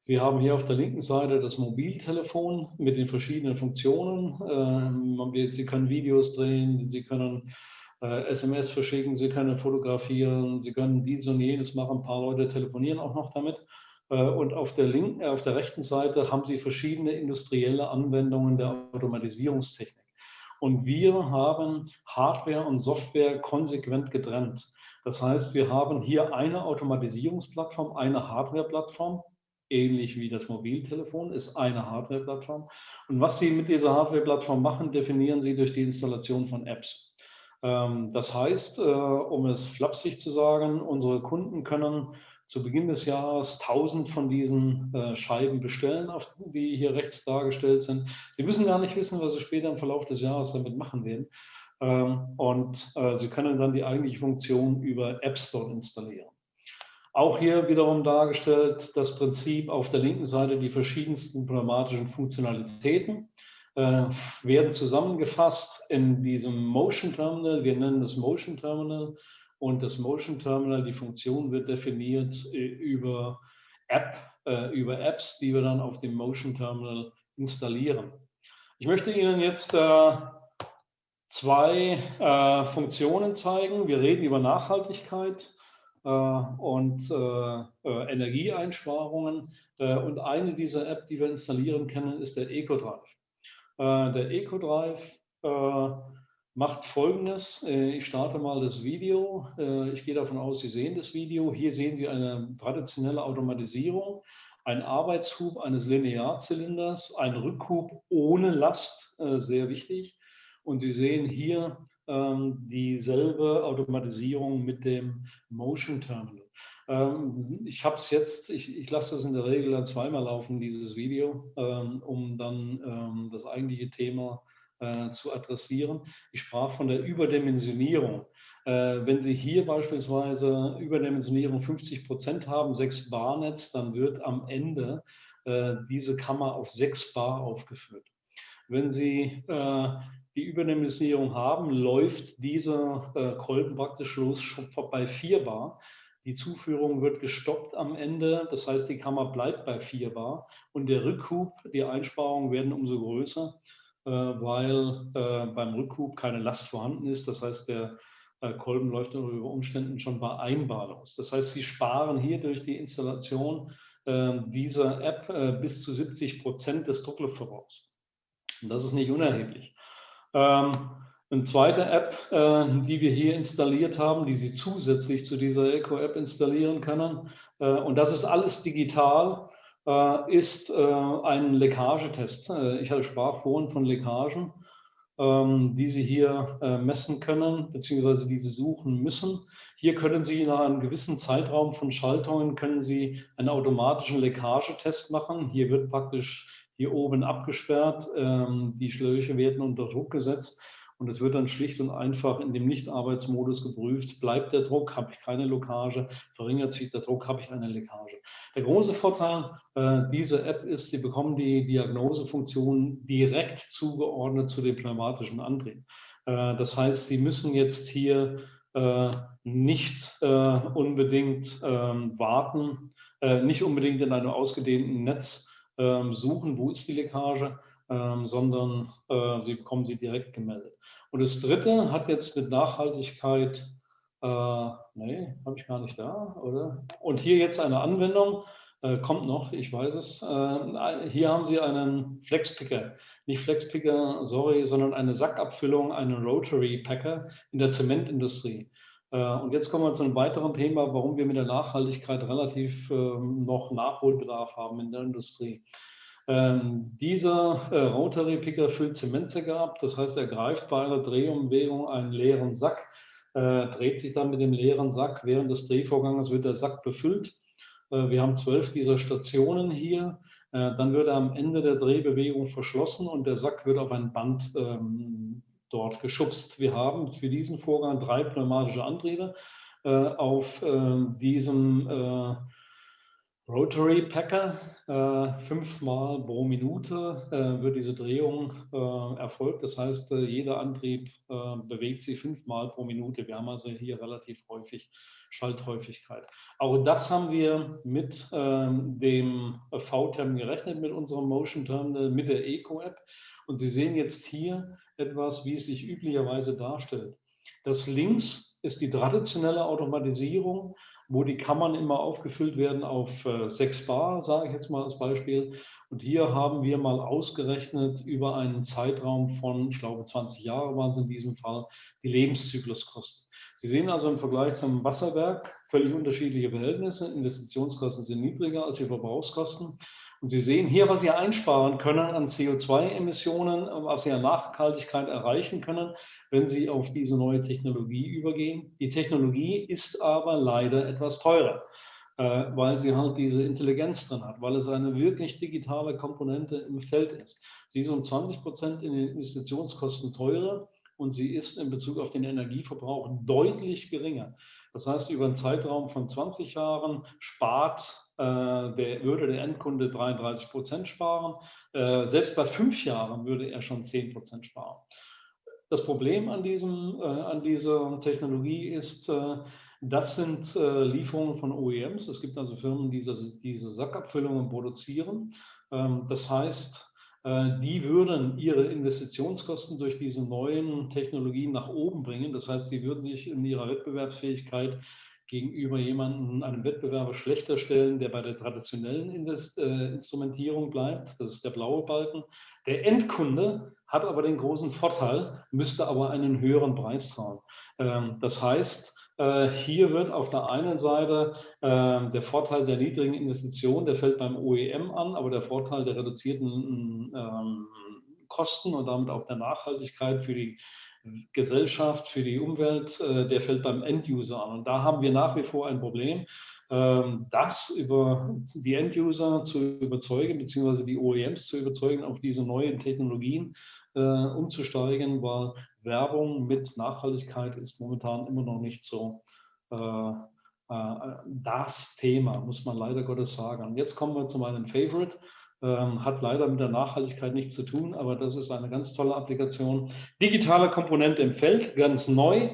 Sie haben hier auf der linken Seite das Mobiltelefon mit den verschiedenen Funktionen. Sie können Videos drehen, Sie können SMS äh, verschicken, Sie können fotografieren, Sie können dies und jenes machen, ein paar Leute telefonieren auch noch damit. Äh, und auf der, linken, äh, auf der rechten Seite haben Sie verschiedene industrielle Anwendungen der Automatisierungstechnik. Und wir haben Hardware und Software konsequent getrennt. Das heißt, wir haben hier eine Automatisierungsplattform, eine Hardware-Plattform, ähnlich wie das Mobiltelefon, ist eine Hardware-Plattform. Und was Sie mit dieser Hardware-Plattform machen, definieren Sie durch die Installation von Apps. Ähm, das heißt, äh, um es flapsig zu sagen, unsere Kunden können zu Beginn des Jahres 1000 von diesen äh, Scheiben bestellen, die hier rechts dargestellt sind. Sie müssen gar nicht wissen, was Sie später im Verlauf des Jahres damit machen werden. Ähm, und äh, Sie können dann die eigentliche Funktion über App Store installieren. Auch hier wiederum dargestellt das Prinzip auf der linken Seite die verschiedensten pneumatischen Funktionalitäten. Äh, werden zusammengefasst in diesem Motion Terminal. Wir nennen das Motion Terminal und das Motion Terminal, die Funktion wird definiert äh, über App, äh, über Apps, die wir dann auf dem Motion Terminal installieren. Ich möchte Ihnen jetzt äh, zwei äh, Funktionen zeigen. Wir reden über Nachhaltigkeit äh, und Energieeinsparungen. und eine dieser App, die wir installieren können, ist der EcoDrive. Äh, der EcoDrive äh, macht folgendes. Äh, ich starte mal das Video. Ich gehe davon aus, Sie sehen das Video. Hier sehen Sie eine traditionelle Automatisierung, ein Arbeitshub eines Linearzylinders, ein Rückhub ohne Last, sehr wichtig. Und Sie sehen hier ähm, dieselbe Automatisierung mit dem Motion Terminal. Ähm, ich habe es jetzt, ich, ich lasse das in der Regel zweimal laufen, dieses Video, ähm, um dann ähm, das eigentliche Thema äh, zu adressieren. Ich sprach von der Überdimensionierung. Äh, wenn Sie hier beispielsweise Überdimensionierung 50 Prozent haben, 6 Bar Netz, dann wird am Ende äh, diese Kammer auf 6 Bar aufgeführt. Wenn Sie die Überdimensionierung haben, läuft dieser Kolben praktisch los bei 4 Bar. Die Zuführung wird gestoppt am Ende, das heißt, die Kammer bleibt bei 4 Bar und der Rückhub, die Einsparungen werden umso größer, äh, weil äh, beim Rückhub keine Last vorhanden ist. Das heißt, der äh, Kolben läuft unter Umständen schon bei 1 Bar los. Das heißt, Sie sparen hier durch die Installation dieser App bis zu 70 Prozent des Druckluft voraus. Und das ist nicht unerheblich. Ähm, eine zweite App, äh, die wir hier installiert haben, die Sie zusätzlich zu dieser Eco-App installieren können, äh, und das ist alles digital, äh, ist ein Leckagetest. Ich sprach vorhin von Leckagen, ähm, die Sie hier messen können, beziehungsweise die Sie suchen müssen. Hier können Sie nach einem gewissen Zeitraum von Schaltungen können Sie einen automatischen Leckagetest machen. Hier wird praktisch hier oben abgesperrt, ähm, die Schläuche werden unter Druck gesetzt und es wird dann schlicht und einfach in dem Nicht-Arbeitsmodus geprüft, bleibt der Druck, habe ich keine Lokage, verringert sich der Druck, habe ich eine Leckage. Der große Vorteil äh, dieser App ist, Sie bekommen die Diagnosefunktion direkt zugeordnet zu dem pneumatischen Antrieb. Äh, das heißt, Sie müssen jetzt hier äh, nicht äh, unbedingt ähm, warten, äh, nicht unbedingt in einem ausgedehnten Netz ähm, suchen, wo ist die Leckage, ähm, sondern äh, Sie bekommen sie direkt gemeldet. Und das dritte hat jetzt mit Nachhaltigkeit, äh, nee, habe ich gar nicht da, oder? Und hier jetzt eine Anwendung, äh, kommt noch, ich weiß es. Äh, hier haben Sie einen Flexpicker. Nicht Flexpicker, sorry, sondern eine Sackabfüllung, einen Rotary Packer in der Zementindustrie. Äh, und jetzt kommen wir zu einem weiteren Thema, warum wir mit der Nachhaltigkeit relativ ähm, noch Nachholbedarf haben in der Industrie. Ähm, dieser äh, Rotary Picker füllt Zementsäcke ab, das heißt, er greift bei einer Drehumbewegung einen leeren Sack, äh, dreht sich dann mit dem leeren Sack. Während des Drehvorgangs wird der Sack befüllt. Äh, wir haben zwölf dieser Stationen hier. Äh, dann wird er am Ende der Drehbewegung verschlossen und der Sack wird auf ein Band ähm, dort geschubst. Wir haben für diesen Vorgang drei pneumatische Antriebe äh, auf ähm, diesem äh, Rotary Packer, äh, fünfmal pro Minute äh, wird diese Drehung äh, erfolgt. Das heißt, äh, jeder Antrieb äh, bewegt sich fünfmal pro Minute. Wir haben also hier relativ häufig Schalthäufigkeit. Auch das haben wir mit ähm, dem V-Term gerechnet, mit unserem Motion Terminal, mit der Eco-App. Und Sie sehen jetzt hier etwas, wie es sich üblicherweise darstellt. Das links ist die traditionelle Automatisierung wo die Kammern immer aufgefüllt werden auf äh, 6 Bar, sage ich jetzt mal als Beispiel. Und hier haben wir mal ausgerechnet über einen Zeitraum von, ich glaube 20 Jahre waren es in diesem Fall, die Lebenszykluskosten. Sie sehen also im Vergleich zum Wasserwerk völlig unterschiedliche Verhältnisse. Investitionskosten sind niedriger als die Verbrauchskosten. Und Sie sehen hier, was Sie einsparen können an CO2-Emissionen, was Sie an Nachhaltigkeit erreichen können, wenn Sie auf diese neue Technologie übergehen. Die Technologie ist aber leider etwas teurer, äh, weil sie halt diese Intelligenz drin hat, weil es eine wirklich digitale Komponente im Feld ist. Sie ist um 20 Prozent in den Investitionskosten teurer und sie ist in Bezug auf den Energieverbrauch deutlich geringer. Das heißt, über einen Zeitraum von 20 Jahren spart der, würde der Endkunde 33 Prozent sparen. Selbst bei fünf Jahren würde er schon 10 Prozent sparen. Das Problem an, diesem, an dieser Technologie ist, das sind Lieferungen von OEMs. Es gibt also Firmen, die diese, Sackabfüllungen produzieren. Ähm, das heißt, äh, die würden ihre Investitionskosten durch diese neuen Technologien nach oben bringen. Das heißt, sie würden sich in ihrer Wettbewerbsfähigkeit gegenüber jemandem, einem Wettbewerber schlechter stellen, der bei der traditionellen Invest äh, Instrumentierung bleibt. Das ist der blaue Balken. Der Endkunde hat aber den großen Vorteil, müsste aber einen höheren Preis zahlen. Ähm, das heißt, äh, hier wird auf der einen Seite äh, der Vorteil der niedrigen Investition, der fällt beim OEM an, aber der Vorteil der reduzierten ähm, Kosten und damit auch der Nachhaltigkeit für die Gesellschaft, für die Umwelt, äh, der fällt beim Enduser an. Und da haben wir nach wie vor ein Problem, ähm, das über die Enduser zu überzeugen, beziehungsweise die OEMs zu überzeugen, auf diese neuen Technologien umzusteigen, weil Werbung mit Nachhaltigkeit ist momentan immer noch nicht so äh, äh, das Thema, muss man leider Gottes sagen. Und jetzt kommen wir zu meinem Favorite. Ähm, hat leider mit der Nachhaltigkeit nichts zu tun, aber das ist eine ganz tolle Applikation. Digitale Komponente im Feld, ganz neu.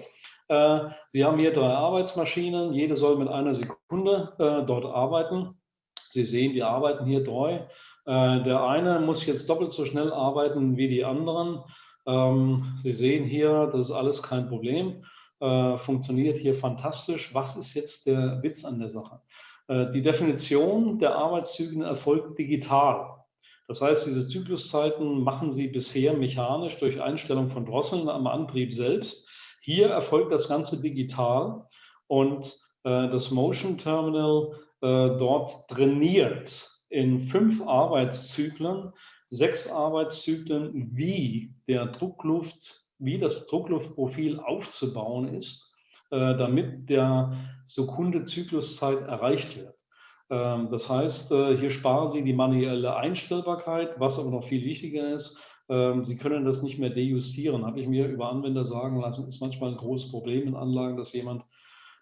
Äh, Sie haben hier drei Arbeitsmaschinen, jede soll mit einer Sekunde äh, dort arbeiten. Sie sehen, die arbeiten hier treu. Äh, der eine muss jetzt doppelt so schnell arbeiten wie die anderen. Ähm, Sie sehen hier, das ist alles kein Problem, äh, funktioniert hier fantastisch. Was ist jetzt der Witz an der Sache? Äh, die Definition der Arbeitszyklen erfolgt digital. Das heißt, diese Zykluszeiten machen Sie bisher mechanisch durch Einstellung von Drosseln am Antrieb selbst. Hier erfolgt das Ganze digital und äh, das Motion Terminal dort trainiert in fünf Arbeitszyklen sechs Arbeitszyklen, wie der Druckluft, wie das Druckluftprofil aufzubauen ist, äh, damit der Sekunde-Zykluszeit erreicht wird. Ähm, das heißt, äh, hier sparen Sie die manuelle Einstellbarkeit, was aber noch viel wichtiger ist, ähm, Sie können das nicht mehr dejustieren. Habe ich mir über Anwender sagen lassen, ist manchmal ein großes Problem in Anlagen, dass jemand,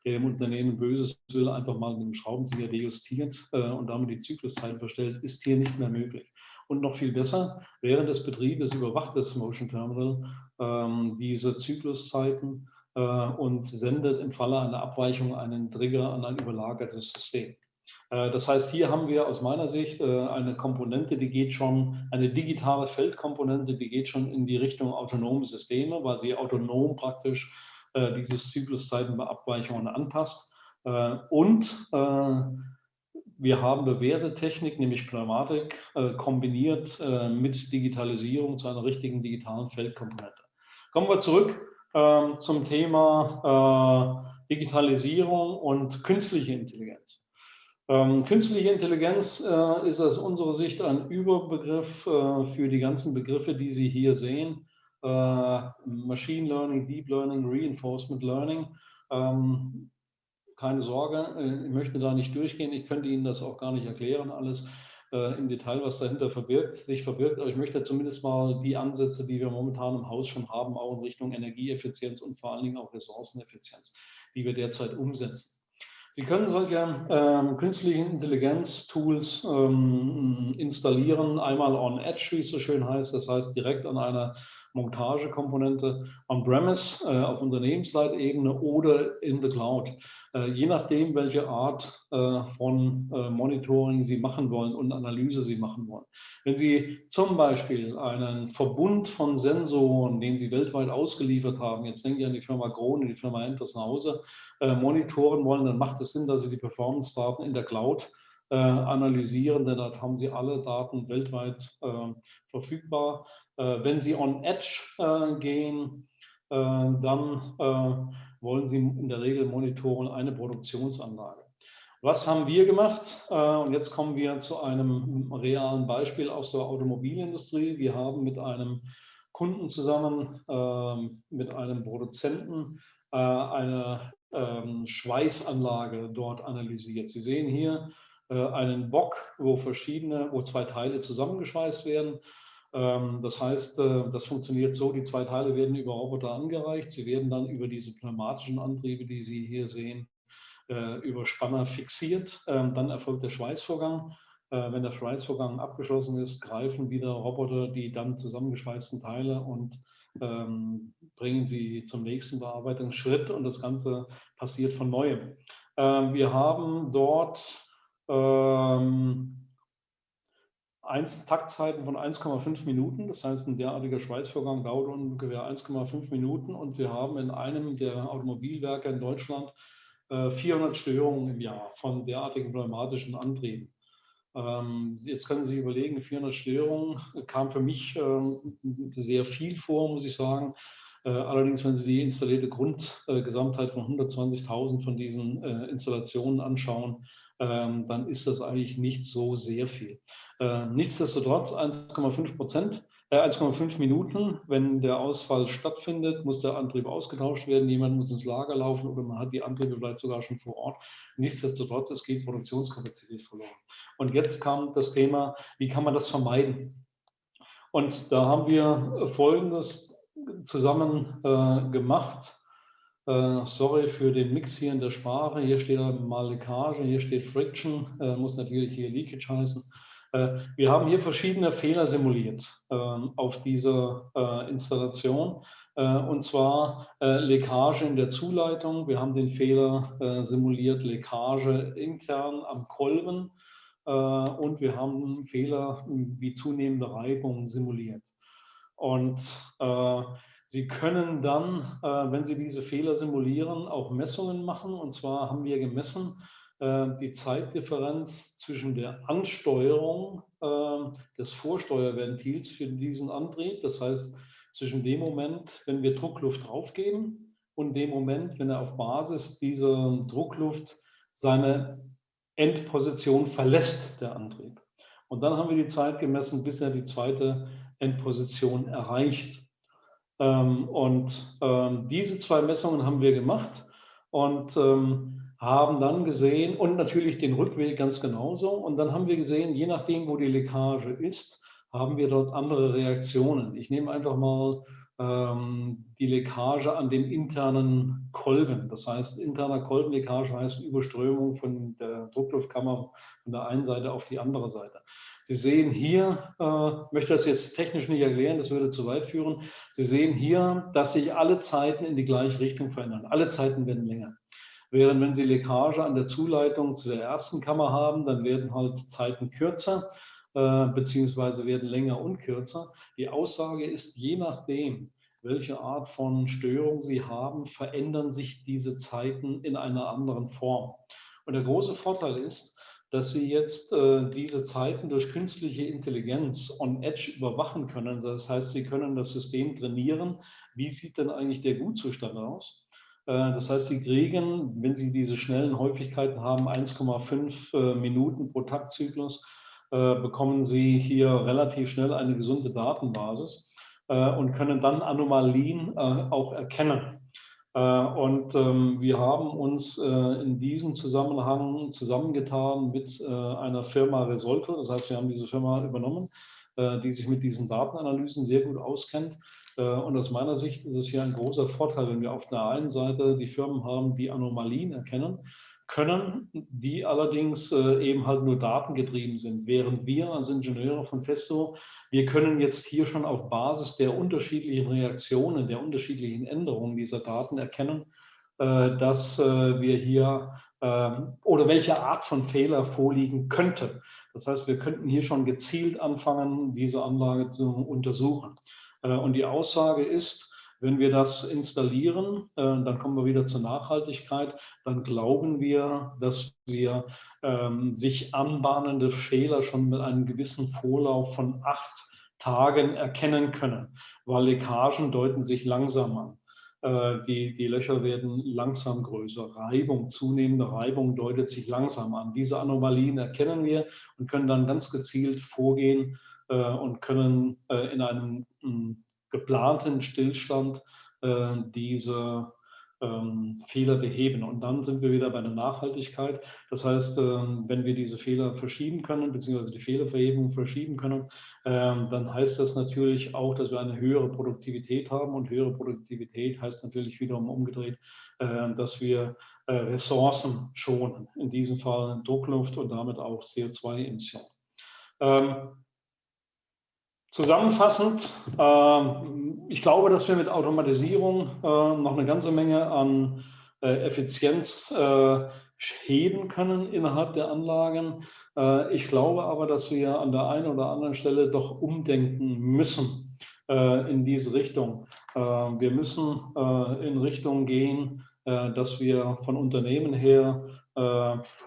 der dem Unternehmen Böses will, einfach mal mit einem Schraubenzieher dejustiert äh, und damit die Zykluszeit verstellt, ist hier nicht mehr möglich. Und noch viel besser, während des Betriebes überwacht das Motion Terminal ähm, diese Zykluszeiten und sendet im Falle einer Abweichung einen Trigger an ein überlagertes System. Äh, das heißt, hier haben wir aus meiner Sicht äh, eine Komponente, die geht schon, eine digitale Feldkomponente, die geht schon in die Richtung autonome Systeme, weil sie autonom praktisch äh, diese Zykluszeiten bei Abweichungen anpasst. Äh, und äh, wir haben bewährte Technik, nämlich Pneumatik, äh, kombiniert äh, mit Digitalisierung zu einer richtigen digitalen Feldkomponente. Kommen wir zurück äh, zum Thema äh, Digitalisierung und künstliche Intelligenz. Ähm, künstliche Intelligenz äh, ist aus unserer Sicht ein Überbegriff äh, für die ganzen Begriffe, die Sie hier sehen. Machine Learning, Deep Learning, Reinforcement Learning. Ähm, keine Sorge, äh, ich möchte da nicht durchgehen. Ich könnte Ihnen das auch gar nicht erklären, alles äh, im Detail, was dahinter verbirgt, sich verbirgt. Aber ich möchte zumindest mal die Ansätze, die wir momentan im Haus schon haben, auch in Richtung Energieeffizienz und vor allen Dingen auch Ressourceneffizienz, die wir derzeit umsetzen. Sie können solche ähm, künstlichen Intelligenz-Tools ähm, installieren, einmal on Edge, wie es so schön heißt, das heißt direkt an einer Montagekomponente on-premise äh, auf Unternehmensleitebene oder in the Cloud. Äh, je nachdem, welche Art äh, von äh, Monitoring Sie machen wollen und Analyse Sie machen wollen. Wenn Sie zum Beispiel einen Verbund von Sensoren, den Sie weltweit ausgeliefert haben, jetzt denke ich an die Firma Krone, die Firma Entershause, äh, monitoren wollen, dann macht es Sinn, dass Sie die Performance-Daten in der Cloud äh, analysieren, denn dort haben Sie alle Daten weltweit verfügbar. Äh, wenn Sie on Edge äh, gehen, äh, dann wollen Sie in der Regel monitoren eine Produktionsanlage. Was haben wir gemacht? Und jetzt kommen wir zu einem realen Beispiel aus der Automobilindustrie. Wir haben mit einem Kunden zusammen, mit einem Produzenten, eine ähm, Schweißanlage dort analysiert. Sie sehen hier einen Bock, wo verschiedene, wo zwei Teile zusammengeschweißt werden. Ähm, das heißt, äh, das funktioniert so, die zwei Teile werden über Roboter angereicht. Sie werden dann über diese pneumatischen Antriebe, die Sie hier sehen, über Spanner fixiert. Ähm, dann erfolgt der Schweißvorgang. Wenn der Schweißvorgang abgeschlossen ist, greifen wieder Roboter die dann zusammengeschweißten Teile und ähm, bringen sie zum nächsten Bearbeitungsschritt und das Ganze passiert von neuem. Wir haben dort ähm, eins, Taktzeiten von 1,5 Minuten. Das heißt, ein derartiger Schweißvorgang dauert ungefähr 1,5 Minuten und wir haben in einem der Automobilwerke in Deutschland äh, 400 Störungen im Jahr von derartigen pneumatischen Antrieben. Ähm, jetzt können Sie sich überlegen, 400 Störungen kam für mich ähm, sehr viel vor, muss ich sagen. Äh, allerdings, wenn Sie die installierte Grundgesamtheit von 120.000 von diesen äh, Installationen anschauen, dann ist das eigentlich nicht so sehr viel. Äh, nichtsdestotrotz 1,5 Prozent 1,5 Minuten, wenn der Ausfall stattfindet, muss der Antrieb ausgetauscht werden, jemand muss ins Lager laufen oder man hat die Antriebe vielleicht sogar schon vor Ort. Nichtsdestotrotz, es geht Produktionskapazität verloren. Und jetzt kam das Thema, wie kann man das vermeiden? Und da haben wir Folgendes zusammen äh, gemacht. Äh, sorry für den Mix hier in der Sprache. Hier steht mal Leckage, hier steht Friction, äh, muss natürlich hier Leakage heißen. Äh, wir haben hier verschiedene Fehler simuliert ähm, auf dieser äh, Installation. Und zwar Leckage in der Zuleitung. Wir haben den Fehler simuliert, Leckage intern am Kolben und wir haben Fehler wie zunehmende Reibung simuliert. Und Sie können dann, äh, wenn Sie diese Fehler simulieren, auch Messungen machen. Und zwar haben wir gemessen die Zeitdifferenz zwischen der Ansteuerung des Vorsteuerventils für diesen Antrieb. Das heißt, zwischen dem Moment, wenn wir Druckluft draufgeben und dem Moment, wenn er auf Basis dieser Druckluft seine Endposition verlässt der Antrieb. Und dann haben wir die Zeit gemessen, bis er die zweite Endposition erreicht. Ähm, und ähm, diese zwei Messungen haben wir gemacht und ähm, haben dann gesehen, und natürlich den Rückweg ganz genauso, und dann haben wir gesehen, je nachdem, wo die Leckage ist, haben wir dort andere Reaktionen. Ich nehme einfach mal ähm, die Leckage an den internen Kolben. Das heißt, interner Kolbenleckage heißt Überströmung von der Druckluftkammer von der einen Seite auf die andere Seite. Sie sehen hier, äh, möchte das jetzt technisch nicht erklären, das würde zu weit führen. Sie sehen hier, dass sich alle Zeiten in die gleiche Richtung verändern. Alle Zeiten werden länger. Während wenn Sie Leckage an der Zuleitung zu der ersten Kammer haben, dann werden halt Zeiten kürzer, äh, beziehungsweise werden länger und kürzer. Die Aussage ist, je nachdem, welche Art von Störung Sie haben, verändern sich diese Zeiten in einer anderen Form. Und der große Vorteil ist, dass Sie jetzt äh, diese Zeiten durch künstliche Intelligenz on Edge überwachen können. Das heißt, Sie können das System trainieren. Wie sieht denn eigentlich der Gutzustand aus? Äh, das heißt, Sie kriegen, wenn Sie diese schnellen Häufigkeiten haben, 1,5 äh, Minuten pro Taktzyklus, äh, bekommen Sie hier relativ schnell eine gesunde Datenbasis und können dann Anomalien auch erkennen. Und ähm, wir haben uns in diesem Zusammenhang zusammengetan mit einer Firma Resolve. Das heißt, wir haben diese Firma übernommen, die sich mit diesen Datenanalysen sehr gut auskennt. Und aus meiner Sicht ist es hier ein großer Vorteil, wenn wir auf der einen Seite die Firmen haben, die Anomalien erkennen können, die allerdings äh, eben halt nur datengetrieben sind, während wir als Ingenieure von Festo, wir können jetzt hier schon auf Basis der unterschiedlichen Reaktionen, der unterschiedlichen Änderungen dieser Daten erkennen, äh, dass äh, wir hier ähm, oder welche Art von Fehler vorliegen könnte. Das heißt, wir könnten hier schon gezielt anfangen, diese Anlage zu untersuchen. Und die Aussage ist, wenn wir das installieren, äh, dann kommen wir wieder zur Nachhaltigkeit, dann glauben wir, dass wir ähm, sich anbahnende Fehler schon mit einem gewissen Vorlauf von acht Tagen erkennen können, weil Leckagen deuten sich langsam an. Äh, die, die Löcher werden langsam größer. Reibung, zunehmende Reibung deutet sich langsam an. Diese Anomalien erkennen wir und können dann ganz gezielt vorgehen äh, und können in einem geplanten Stillstand äh, diese ähm, Fehler beheben. Und dann sind wir wieder bei der Nachhaltigkeit. Das heißt, ähm, wenn wir diese Fehler verschieben können, beziehungsweise die Fehlerverhebung verschieben können, ähm, dann heißt das natürlich auch, dass wir eine höhere Produktivität haben. Und höhere Produktivität heißt natürlich wiederum umgedreht, äh, dass wir äh, Ressourcen schonen, in diesem Fall Druckluft und damit auch CO2-Emissionen. Ähm, Zusammenfassend, äh, ich glaube, dass wir mit Automatisierung äh, noch eine ganze Menge an äh, Effizienz äh, heben können innerhalb der Anlagen. Ich glaube aber, dass wir an der einen oder anderen Stelle doch umdenken müssen in diese Richtung. wir müssen in Richtung gehen, dass wir von Unternehmen her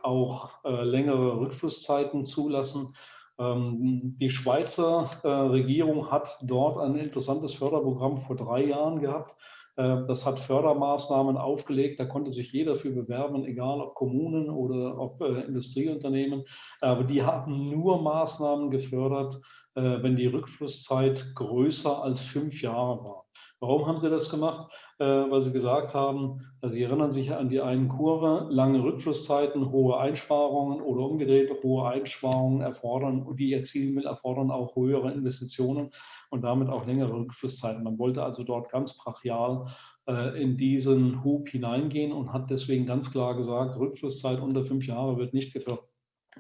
auch längere Rückflusszeiten zulassen. Ähm, die Schweizer äh, Regierung hat dort ein interessantes Förderprogramm vor drei Jahren gehabt. Äh, das hat Fördermaßnahmen aufgelegt, da konnte sich jeder für bewerben, egal ob Kommunen oder ob äh, Industrieunternehmen. Aber die haben nur Maßnahmen gefördert, wenn die Rückflusszeit größer als fünf Jahre war. Warum haben sie das gemacht? Äh, weil sie gesagt haben, also sie erinnern sich an die einen Kurve, lange Rückflusszeiten, hohe Einsparungen oder umgedreht, hohe Einsparungen erfordern, die erzielen will, erfordern auch höhere Investitionen und damit auch längere Rückflusszeiten. Man wollte also dort ganz brachial äh, in diesen Hub hineingehen und hat deswegen ganz klar gesagt, Rückflusszeit unter fünf Jahre wird nicht gefördert,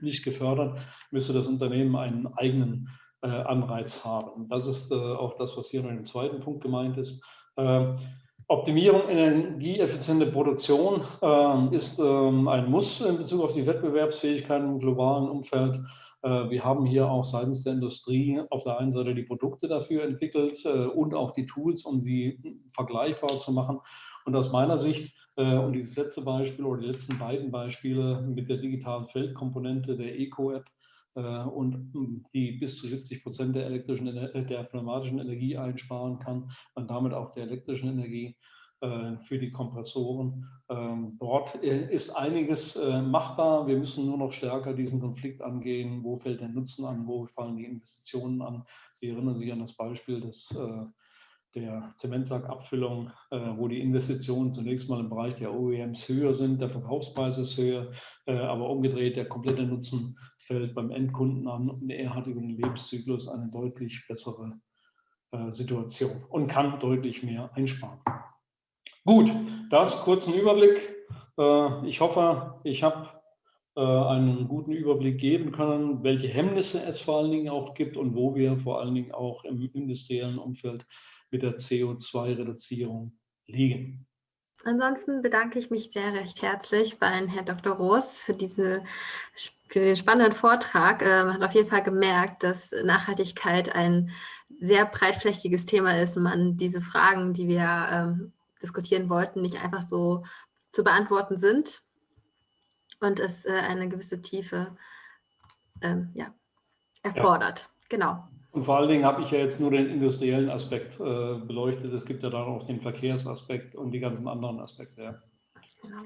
nicht gefördert müsste das Unternehmen einen eigenen Anreiz haben. Das ist äh, auch das, was hier in dem zweiten Punkt gemeint ist. Ähm, Optimierung energieeffiziente Produktion ähm, ist ähm, ein Muss in Bezug auf die Wettbewerbsfähigkeit im globalen Umfeld. Äh, wir haben hier auch seitens der Industrie auf der einen Seite die Produkte dafür entwickelt und auch die Tools, um sie vergleichbar zu machen. Und aus meiner Sicht, und dieses letzte Beispiel oder die letzten beiden Beispiele mit der digitalen Feldkomponente der Eco-App, äh, und hm, die bis zu 70 Prozent der elektrischen, äh, der pneumatischen Energie einsparen kann und damit auch der elektrischen Energie äh, für die Kompressoren. Ähm, dort ist einiges machbar. Wir müssen nur noch stärker diesen Konflikt angehen. Wo fällt der Nutzen an? Wo fallen die Investitionen an? Sie erinnern sich an das Beispiel des der Zementsackabfüllung, wo die Investitionen zunächst mal im Bereich der OEMs höher sind, der Verkaufspreis ist höher, aber umgedreht der komplette Nutzen fällt beim Endkunden an und er hat über den Lebenszyklus eine deutlich bessere äh, Situation und kann deutlich mehr einsparen. Gut, das kurzen Überblick. Äh, ich hoffe, ich habe äh, einen guten Überblick geben können, welche Hemmnisse es vor allen Dingen auch gibt und wo wir vor allen Dingen auch im industriellen Umfeld mit der CO2-Reduzierung liegen. Ansonsten bedanke ich mich sehr recht herzlich bei Herrn Dr. Roos für, diese, für den spannenden Vortrag. Ähm, man hat auf jeden Fall gemerkt, dass Nachhaltigkeit ein sehr breitflächiges Thema ist und man diese Fragen, die wir ähm, diskutieren wollten, nicht einfach so zu beantworten sind und es äh, eine gewisse Tiefe ähm, ja, erfordert. Ja. Genau. Und vor allen Dingen habe ich ja jetzt nur den industriellen Aspekt äh, beleuchtet. Es gibt ja dann auch den Verkehrsaspekt und die ganzen anderen Aspekte. Ja. Genau.